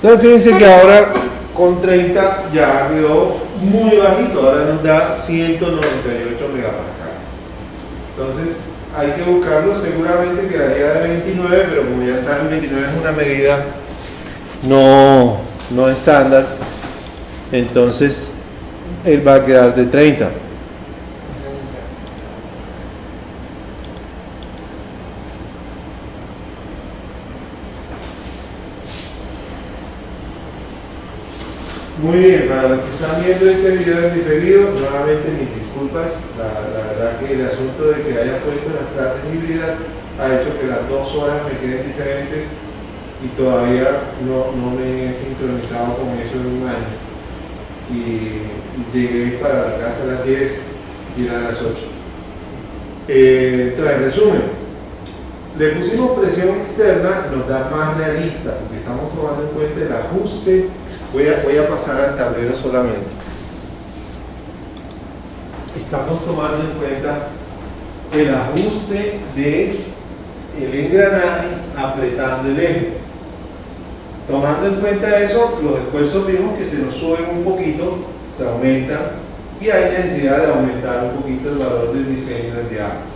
Entonces fíjense que ahora con 30 ya quedó muy bajito, ahora nos da 198 megapascales. Entonces hay que buscarlo, seguramente quedaría de 29, pero como ya saben, 29 es una medida no, no estándar, entonces él va a quedar de 30. Muy bien, para los que están viendo este video en diferido, nuevamente mis disculpas, la, la verdad que el asunto de que haya puesto las clases híbridas ha hecho que las dos horas me queden diferentes y todavía no, no me he sincronizado con eso en un año. Y, llegué para la casa a las 10 y era a las 8. Eh, entonces, en resumen, le pusimos presión externa, nos da más realista, porque estamos tomando en cuenta el ajuste. Voy a, voy a pasar al tablero solamente. Estamos tomando en cuenta el ajuste de engranaje apretando el eje. Tomando en cuenta eso, los esfuerzos vimos que se nos suben un poquito, se aumentan y hay necesidad de aumentar un poquito el valor del diseño del diámetro.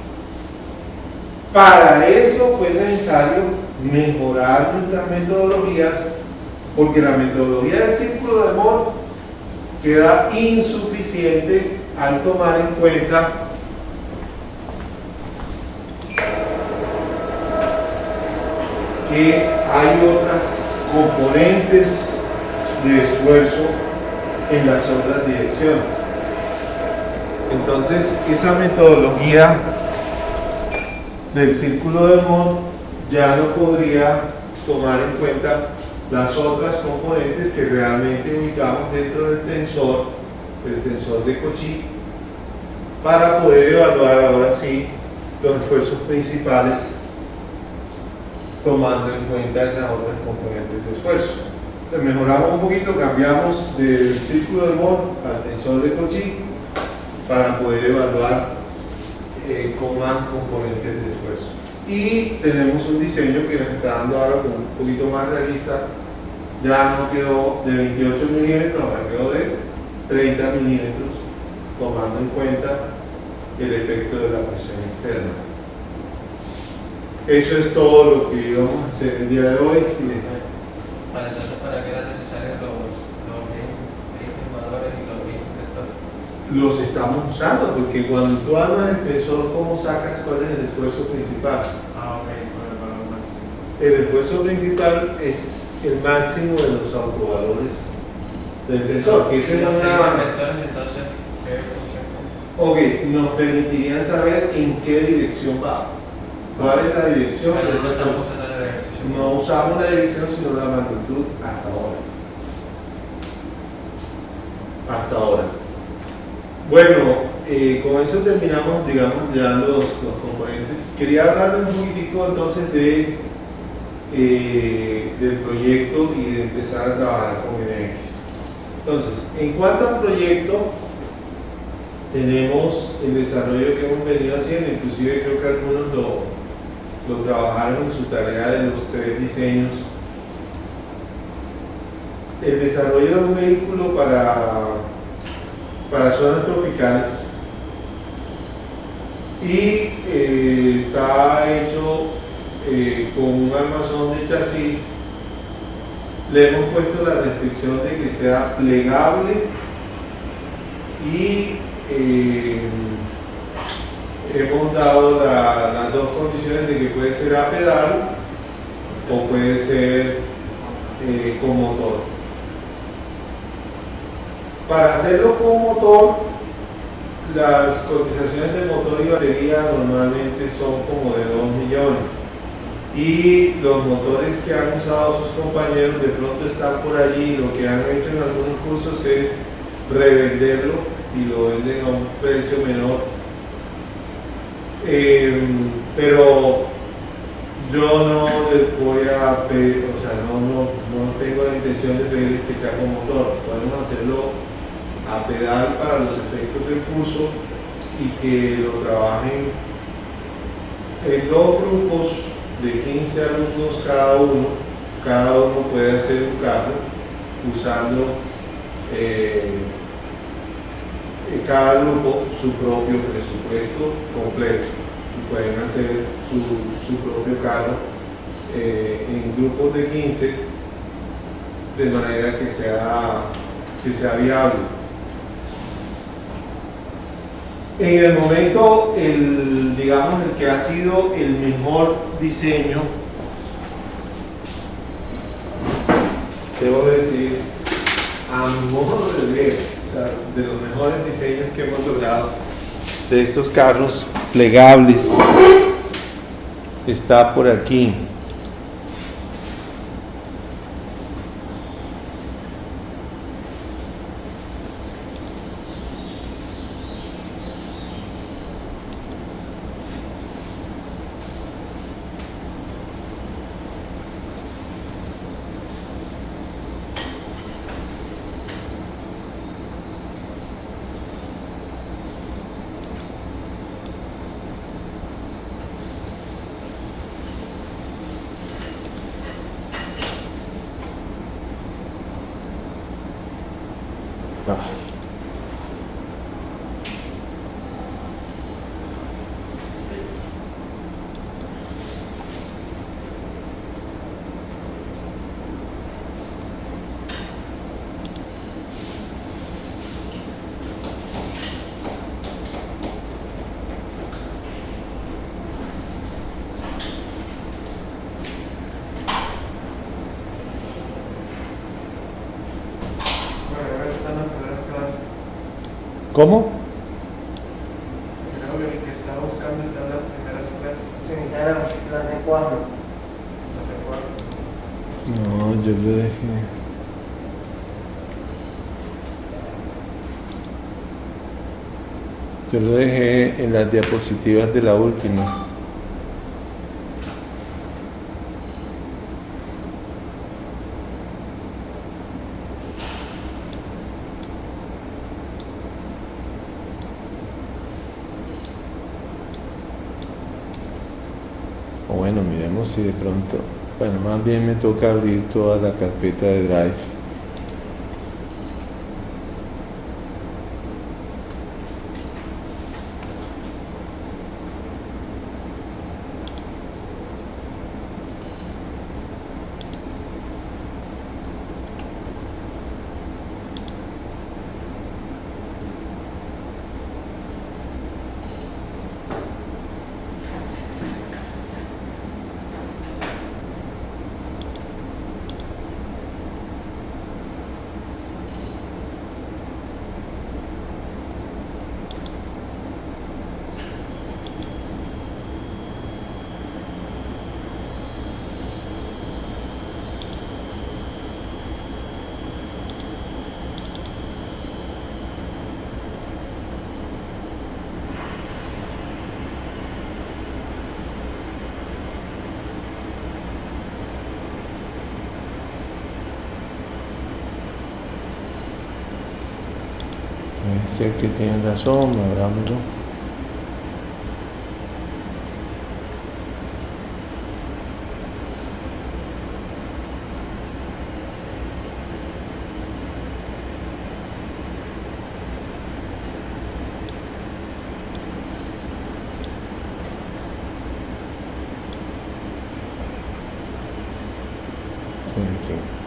Para eso fue necesario mejorar nuestras metodologías porque la metodología del círculo de Moore queda insuficiente al tomar en cuenta que hay otras componentes de esfuerzo en las otras direcciones. Entonces, esa metodología del círculo de Moore ya no podría tomar en cuenta las otras componentes que realmente ubicamos dentro del tensor, el tensor de Cauchy, para poder evaluar ahora sí los esfuerzos principales tomando en cuenta esas otras componentes de esfuerzo. Entonces mejoramos un poquito, cambiamos del círculo de Moore al tensor de Cauchy para poder evaluar eh, con más componentes de esfuerzo. Y tenemos un diseño que nos está dando ahora como un poquito más realista ya no quedó de 28 milímetros, ahora quedó de 30 milímetros, tomando en cuenta el efecto de la presión externa. Eso es todo lo que íbamos a hacer el día de hoy. Para entonces, ¿para qué eran necesarios los, los ring jugadores y los? Los estamos usando porque cuando tú armas el tensor, ¿cómo sacas cuál es el esfuerzo principal? Ah, ok, con el valor máximo. El esfuerzo principal es el máximo de los autovalores del tensor, que ese es una... Ok, nos permitirían saber en qué dirección va. ¿Cuál es la dirección? Pero no estamos usando usamos la dirección, sino la magnitud hasta ahora. Hasta ahora. Bueno, eh, con eso terminamos, digamos, ya los, los componentes. Quería hablarles un poquitico entonces de, eh, del proyecto y de empezar a trabajar con NX. Entonces, en cuanto al proyecto, tenemos el desarrollo que hemos venido haciendo, inclusive creo que algunos lo, lo trabajaron en su tarea de los tres diseños. El desarrollo de un vehículo para, para zonas tropicales y eh, está hecho eh, con un armazón de chasis. Le hemos puesto la restricción de que sea plegable y eh, hemos dado la- las dos condiciones de que puede ser a pedal o puede ser eh, con motor. Para hacerlo con motor, las cotizaciones de motor y batería normalmente son como de 2 millones. Y los motores que han usado sus compañeros de pronto están por allí. Lo que han hecho en algunos cursos es revenderlo y lo venden a un precio menor eh, pero yo no les voy a pedir, o sea, no, no, no tengo la intención de pedir que sea con motor. Podemos hacerlo a pedal para los efectos del curso y que lo trabajen en dos grupos de 15 alumnos cada uno. Cada uno puede hacer un carro usando eh, cada grupo su propio presupuesto completo y pueden hacer su, su propio carro eh, en grupos de 15 de manera que sea, que sea viable. En el momento, el, digamos, el que ha sido el mejor diseño, debo decir, a modo de ver, de los mejores diseños que hemos logrado de estos carros plegables, está por aquí. Bueno, ahora se están las primeras clases. ¿Cómo? Creo que el que está buscando está en las primeras clases. Sí, ya era clase 4. Clase cuatro. No, yo lo dejé. Yo lo dejé en las diapositivas de la última. O bueno, miremos si de pronto Bueno, más bien me toca abrir toda la carpeta de Drive. Sé que tienen razón, abrámoslo. Sí, aquí.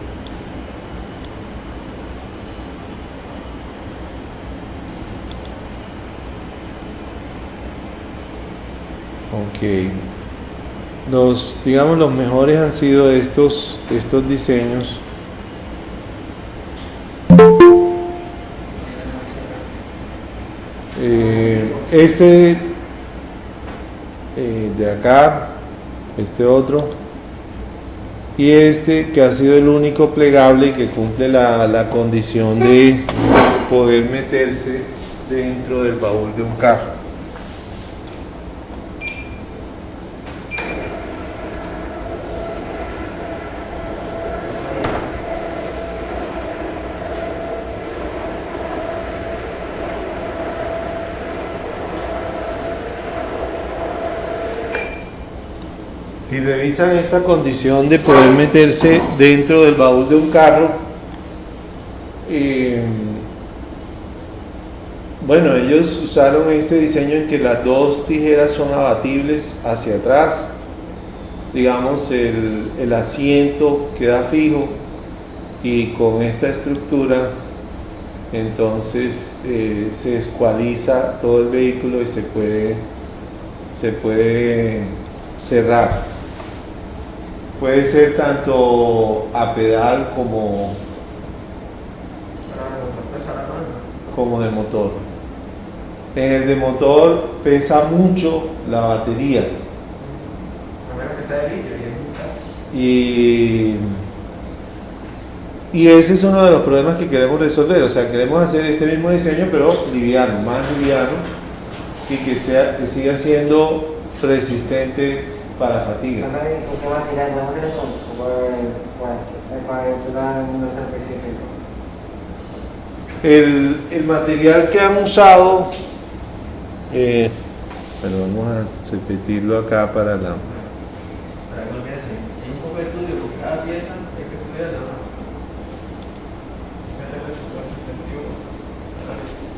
Los, digamos, los mejores han sido estos, estos diseños. Eh, este eh, de acá, este otro, y este que ha sido el único plegable que cumple la, la condición de poder meterse dentro del baúl de un carro. Si revisan esta condición de poder meterse dentro del baúl de un carro, eh, bueno, ellos usaron este diseño en que las dos tijeras son abatibles hacia atrás, digamos el, asiento queda fijo y con esta estructura entonces eh, se escualiza todo el vehículo y se puede, se puede cerrar. Puede ser tanto a pedal como, Pero el motor como. En el de motor pesa mucho la batería y, y ese es uno de los problemas que queremos resolver. O sea, queremos hacer este mismo diseño pero liviano, más liviano y que, sea, que siga siendo resistente para fatiga. Hacer el. El, material que han usado, eh, bueno, vamos a repetirlo acá para la... Para que que hacen, hay un poco de estudio por cada pieza, hay que estudiarla, ¿no? Hay que su respectivo análisis.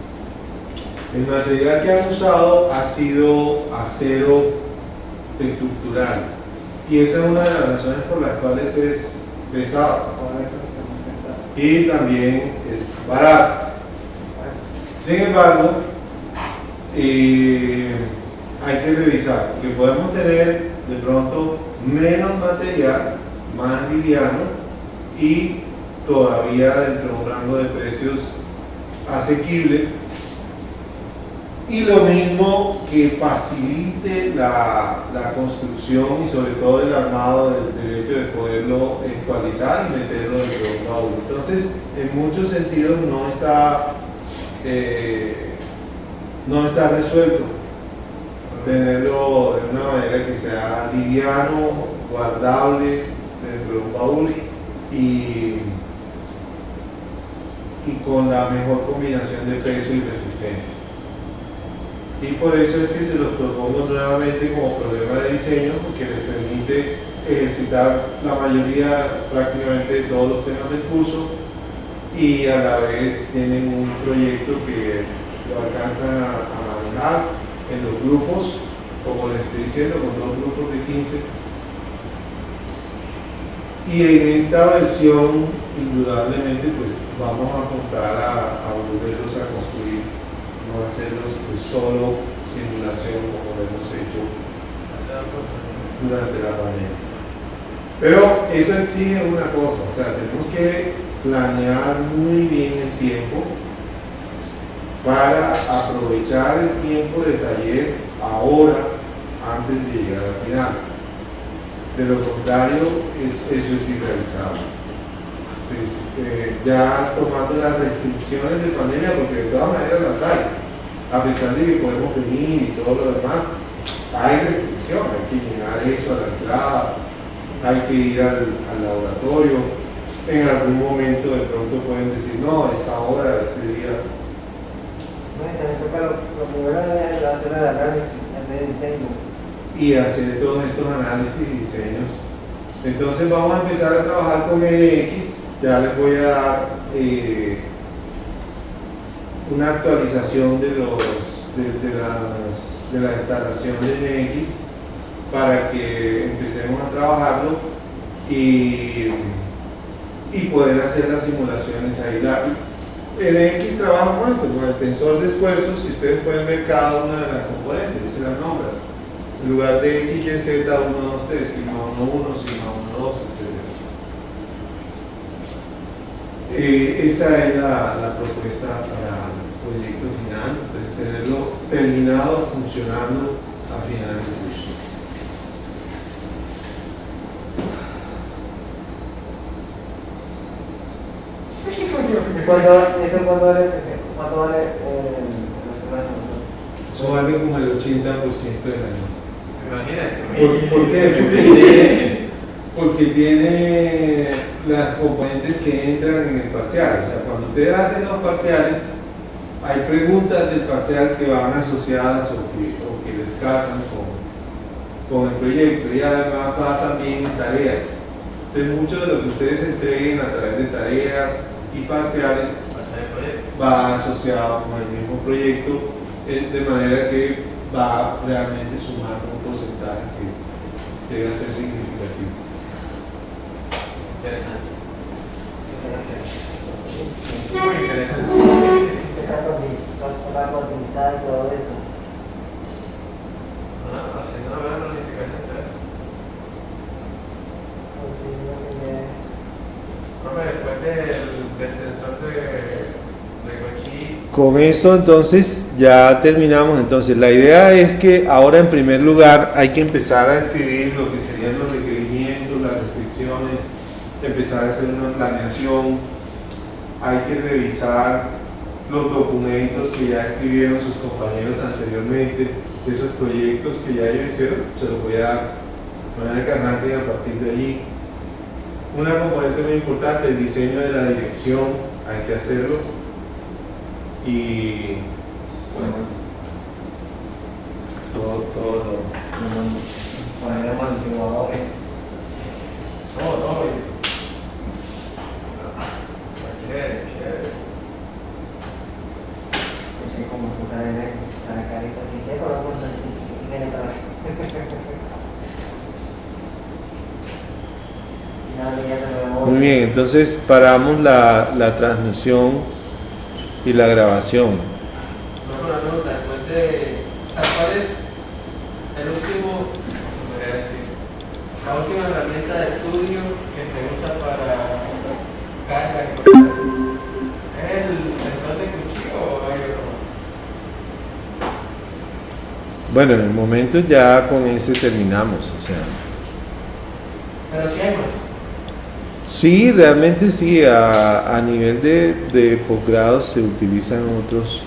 El material que han usado ha sido acero estructural y esa es una de las razones por las cuales es pesado que y también es barato. Sin embargo, eh, hay que revisar, porque podemos tener de pronto menos material, más liviano y todavía dentro de un rango de precios asequible y lo mismo que facilite la, la construcción y sobre todo el armado del, hecho de poderlo actualizar y meterlo de un baúl. Entonces, en muchos sentidos no está, eh, no está resuelto tenerlo de una manera que sea liviano, guardable dentro de un baúl y, y con la mejor combinación de peso y resistencia. Y por eso es que se los propongo nuevamente como problema de diseño, porque les permite ejercitar la mayoría, prácticamente todos los temas del curso y a la vez tienen un proyecto que lo alcanzan a, a manejar en los grupos, como les estoy diciendo, con dos grupos de 15. Y en esta versión, indudablemente, pues vamos a comprar a, a volverlos a construir, no hacerlos pues, solo simulación como lo hemos hecho durante la pandemia. Pero eso exige una cosa, o sea, tenemos que planear muy bien el tiempo para aprovechar el tiempo de taller ahora antes de llegar al final. De lo contrario, es- eso es irrealizable. Entonces, eh, ya tomando las restricciones de pandemia, porque de todas maneras las hay, a pesar de que podemos venir y todo lo demás, hay restricciones, hay que llenar eso a la entrada, hay que ir al, al laboratorio, en algún momento de pronto pueden decir, no, esta hora, este día, No, y también toca lo, lo primero es hacer el análisis, hacer el diseño. y hacer todos estos análisis y diseños. Entonces vamos a empezar a trabajar con NX, ya les voy a dar eh, una actualización de, los, de, de las- de la instalación de NX para que empecemos a trabajarlo y, y poder hacer las simulaciones ahí. La, NX trabaja con esto, con el tensor de esfuerzos y ustedes pueden ver cada una de las componentes, se las nombran en lugar de X, Y, Z, 1, 2, 3, sino 1, 1, sino 1, 2, etc. Eh, esa es la, la propuesta para proyecto final, entonces tenerlo terminado, funcionando a final del curso. ¿Cuánto, eso cuánto vale, cuánto vale eh, vale como el 80% del año. Imagínate. ¿Por, por qué? *laughs* Porque tiene, porque tiene las componentes que entran en el parcial. O sea, cuando ustedes hacen los parciales, hay preguntas del parcial que van asociadas o que, o que les casan con, con el proyecto y además va también en tareas. Entonces, mucho de lo que ustedes entreguen a través de tareas y parciales va asociado con el mismo proyecto, eh, de manera que va a realmente sumar un porcentaje que debe ser significativo. Interesante. Muy interesante. Está cotiz- va a cotizar y todo eso. Ah, haciendo una buena planificación se hace. Pues sí, no tiene- Profe, después del, del tensor de, Con esto entonces ya terminamos. Entonces la idea es que ahora en primer lugar hay que empezar a escribir lo que serían los requerimientos, las restricciones, empezar a hacer una planeación, hay que revisar los documentos que ya escribieron sus compañeros anteriormente, esos proyectos que ya ellos hicieron, se los voy a dar de que arranquen a partir de allí. Una componente muy importante, el diseño de la dirección, hay que hacerlo y bueno, todo, todo lo... Poner amortiguadores. todo, todo. Chévere, chévere. Así como tú sabes, para carita. *laughs* Muy bien, entonces paramos la, la transmisión y la grabación. Una pregunta, después de. O sea, ¿cuál es el último, cómo se podría decir? La última herramienta Bueno, en el momento ya con ese terminamos, o sea. Pero si hay más. Sí, realmente sí, a, a nivel de, de posgrado se utilizan otros